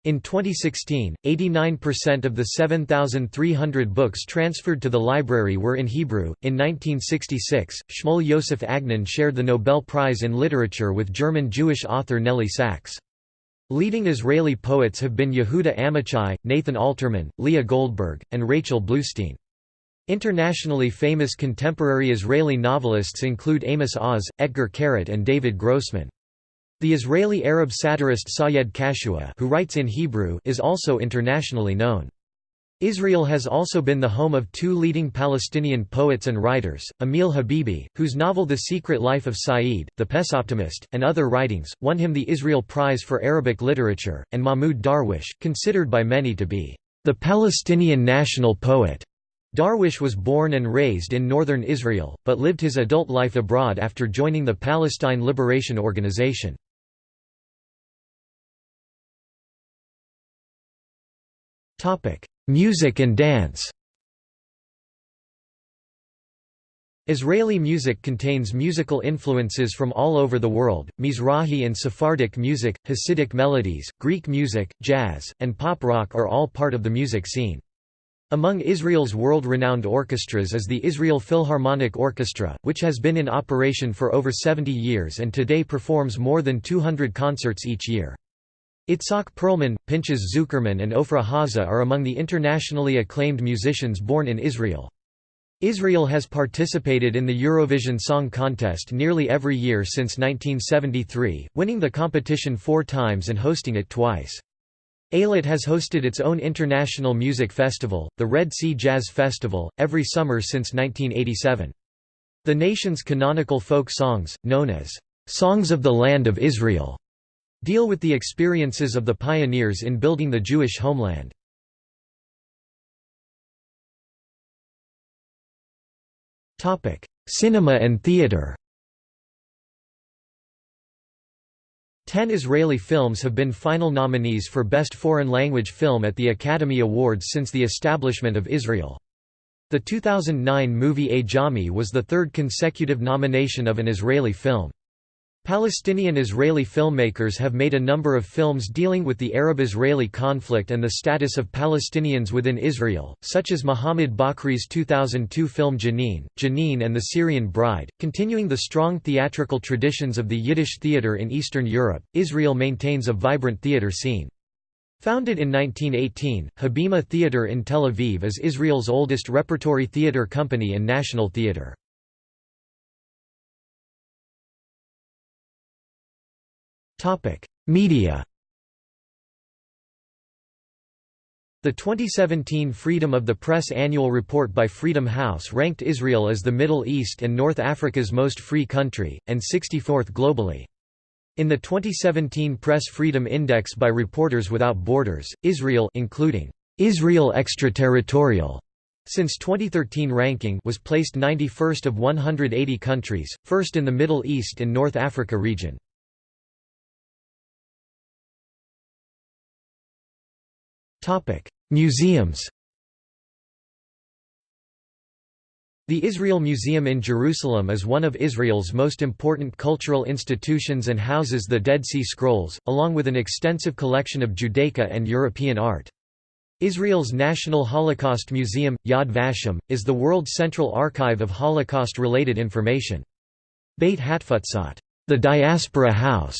In 2016, 89% of the 7,300 books transferred to the library were in Hebrew. In 1966, Shmuel Yosef Agnon shared the Nobel Prize in Literature with German Jewish author Nelly Sachs. Leading Israeli poets have been Yehuda Amichai, Nathan Alterman, Leah Goldberg, and Rachel Bluwstein. Internationally famous contemporary Israeli novelists include Amos Oz, Etgar Keret and David Grossman. The Israeli Arab satirist Sayed Kashua who writes in Hebrew is also internationally known. Israel has also been the home of two leading Palestinian poets and writers, Emil Habibi, whose novel The Secret Life of Said, The Pessimist, and other writings, won him the Israel Prize for Arabic Literature, and Mahmoud Darwish, considered by many to be the Palestinian national poet. Darwish was born and raised in northern Israel, but lived his adult life abroad after joining the Palestine Liberation Organization. Music and dance Israeli music contains musical influences from all over the world, Mizrahi and Sephardic music, Hasidic melodies, Greek music, jazz, and pop rock are all part of the music scene. Among Israel's world-renowned orchestras is the Israel Philharmonic Orchestra, which has been in operation for over 70 years and today performs more than 200 concerts each year. Itzhak Perlman, Pinchas Zukerman and Ofra Haza are among the internationally acclaimed musicians born in Israel. Israel has participated in the Eurovision Song Contest nearly every year since 1973, winning the competition four times and hosting it twice. Eilat has hosted its own international music festival, the Red Sea Jazz Festival, every summer since 1987. The nation's canonical folk songs, known as "'Songs of the Land of Israel' deal with the experiences of the pioneers in building the Jewish homeland. Cinema and theater Ten Israeli films have been final nominees for Best Foreign Language Film at the Academy Awards since the establishment of Israel. The 2009 movie Ajami was the third consecutive nomination of an Israeli film. Palestinian-Israeli filmmakers have made a number of films dealing with the Arab-Israeli conflict and the status of Palestinians within Israel, such as Mohammed Bakri's 2002 film Jenin, Jenin and the Syrian Bride. Continuing the strong theatrical traditions of the Yiddish theater in Eastern Europe, Israel maintains a vibrant theater scene. Founded in 1918, Habima Theater in Tel Aviv is Israel's oldest repertory theater company and national theater. Media The 2017 Freedom of the Press annual report by Freedom House ranked Israel as the Middle East and North Africa's most free country, and 64th globally. In the 2017 Press Freedom Index by Reporters Without Borders, Israel including Israel extraterritorial since 2013 ranking was placed 91st of 180 countries, first in the Middle East and North Africa region. Museums The Israel Museum in Jerusalem is one of Israel's most important cultural institutions and houses the Dead Sea Scrolls, along with an extensive collection of Judaica and European art. Israel's National Holocaust Museum, Yad Vashem, is the world's central archive of Holocaust-related information. Beit Hatfutsot, the Diaspora House,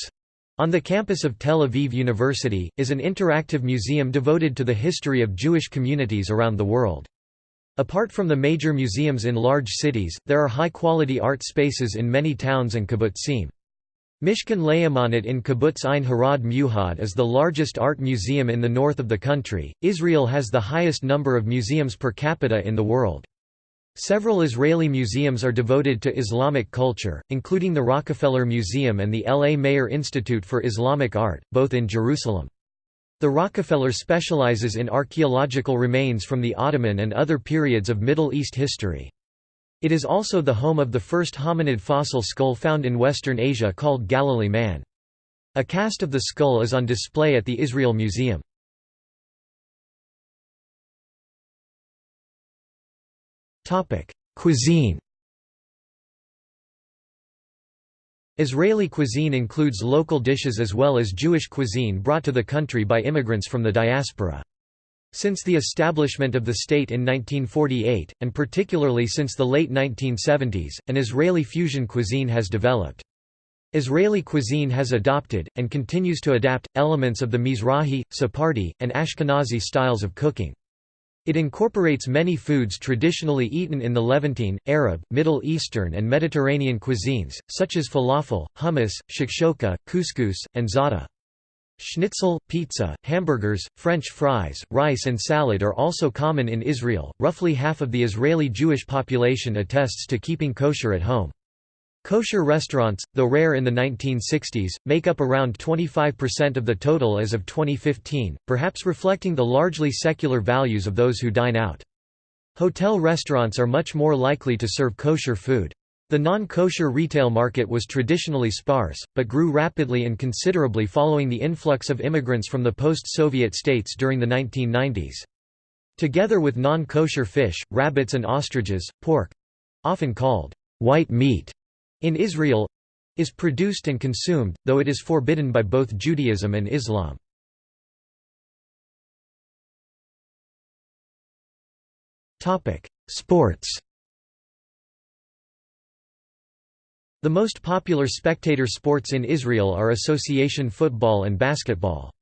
on the campus of Tel Aviv University, is an interactive museum devoted to the history of Jewish communities around the world. Apart from the major museums in large cities, there are high-quality art spaces in many towns and kibbutzim. Mishkan LeOmanut in Kibbutz Ein Harod Meuhad is the largest art museum in the north of the country. Israel has the highest number of museums per capita in the world. Several Israeli museums are devoted to Islamic culture, including the Rockefeller Museum and the L. A. Mayer Institute for Islamic Art, both in Jerusalem. The Rockefeller specializes in archaeological remains from the Ottoman and other periods of Middle East history. It is also the home of the first hominid fossil skull found in Western Asia called Galilee man. A cast of the skull is on display at the Israel Museum. Cuisine Israeli cuisine includes local dishes as well as Jewish cuisine brought to the country by immigrants from the diaspora. Since the establishment of the state in 1948, and particularly since the late 1970s, an Israeli fusion cuisine has developed. Israeli cuisine has adopted, and continues to adapt, elements of the Mizrahi, Sephardi, and Ashkenazi styles of cooking. It incorporates many foods traditionally eaten in the Levantine, Arab, Middle Eastern and Mediterranean cuisines, such as falafel, hummus, shakshoka, couscous, and za'atar. Schnitzel, pizza, hamburgers, French fries, rice and salad are also common in Israel. Roughly half of the Israeli Jewish population attests to keeping kosher at home. Kosher restaurants, though rare in the 1960s, make up around 25% of the total as of 2015, perhaps reflecting the largely secular values of those who dine out. Hotel restaurants are much more likely to serve kosher food. The non-kosher retail market was traditionally sparse, but grew rapidly and considerably following the influx of immigrants from the post-Soviet states during the 1990s. Together with non-kosher fish, rabbits and ostriches, pork—often called white meat in Israel is produced and consumed, though it is forbidden by both Judaism and Islam. Sports The most popular spectator sports in Israel are association football and basketball.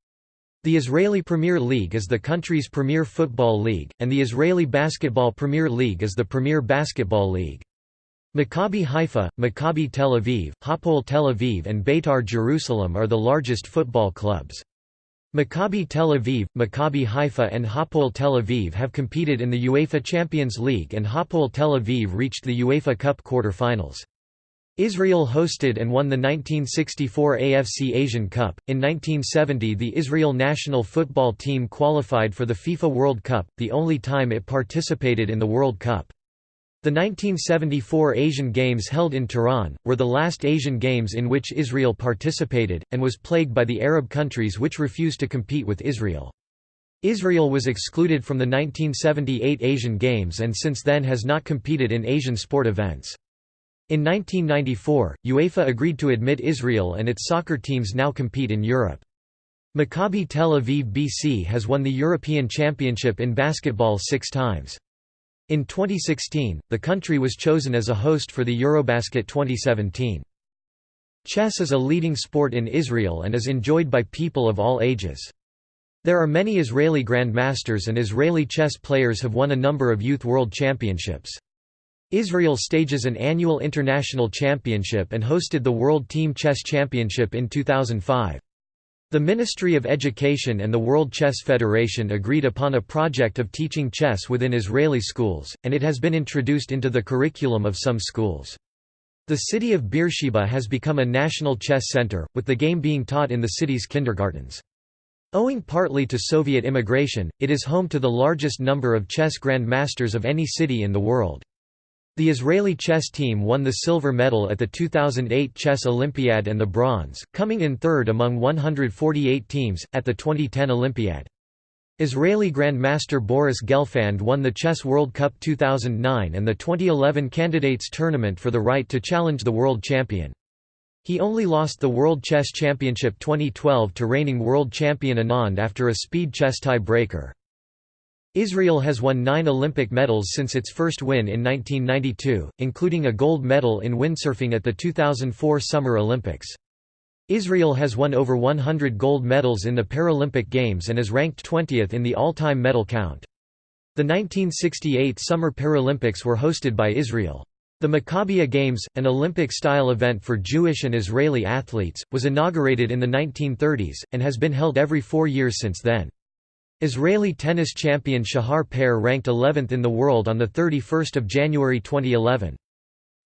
The Israeli Premier League is the country's premier football league, and the Israeli Basketball Premier League is the premier basketball league. Maccabi Haifa, Maccabi Tel Aviv, Hapoel Tel Aviv and Beitar Jerusalem are the largest football clubs. Maccabi Tel Aviv, Maccabi Haifa and Hapoel Tel Aviv have competed in the UEFA Champions League and Hapoel Tel Aviv reached the UEFA Cup quarter-finals. Israel hosted and won the 1964 AFC Asian Cup. In 1970, the Israel national football team qualified for the FIFA World Cup, the only time it participated in the World Cup. The 1974 Asian Games held in Tehran, were the last Asian Games in which Israel participated, and was plagued by the Arab countries which refused to compete with Israel. Israel was excluded from the 1978 Asian Games and since then has not competed in Asian sport events. In 1994, UEFA agreed to admit Israel and its soccer teams now compete in Europe. Maccabi Tel Aviv BC has won the European Championship in basketball six times. In 2016, the country was chosen as a host for the Eurobasket 2017. Chess is a leading sport in Israel and is enjoyed by people of all ages. There are many Israeli grandmasters and Israeli chess players have won a number of youth world championships. Israel stages an annual international championship and hosted the World Team Chess Championship in 2005. The Ministry of Education and the World Chess Federation agreed upon a project of teaching chess within Israeli schools, and it has been introduced into the curriculum of some schools. The city of Beersheba has become a national chess center, with the game being taught in the city's kindergartens. Owing partly to Soviet immigration, it is home to the largest number of chess grandmasters of any city in the world. The Israeli chess team won the silver medal at the 2008 Chess Olympiad and the bronze, coming in third among 148 teams, at the 2010 Olympiad. Israeli Grandmaster Boris Gelfand won the Chess World Cup 2009 and the 2011 Candidates Tournament for the right to challenge the world champion. He only lost the World Chess Championship 2012 to reigning world champion Anand after a speed chess tie-breaker. Israel has won nine Olympic medals since its first win in 1992, including a gold medal in windsurfing at the 2004 Summer Olympics. Israel has won over 100 gold medals in the Paralympic Games and is ranked 20th in the all-time medal count. The 1968 Summer Paralympics were hosted by Israel. The Maccabiah Games, an Olympic-style event for Jewish and Israeli athletes, was inaugurated in the 1930s, and has been held every four years since then. Israeli tennis champion Shahar Peer ranked 11th in the world on 31 January 2011.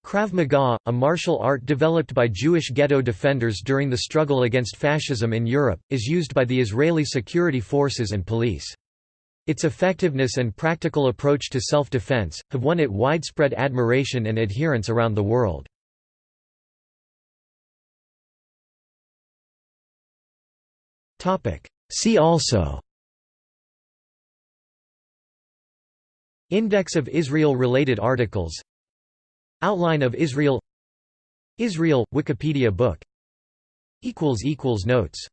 Krav Maga, a martial art developed by Jewish ghetto defenders during the struggle against fascism in Europe, is used by the Israeli security forces and police. Its effectiveness and practical approach to self-defense, have won it widespread admiration and adherence around the world. See also Index of Israel-related articles. Outline of Israel. Israel – Wikipedia book. Notes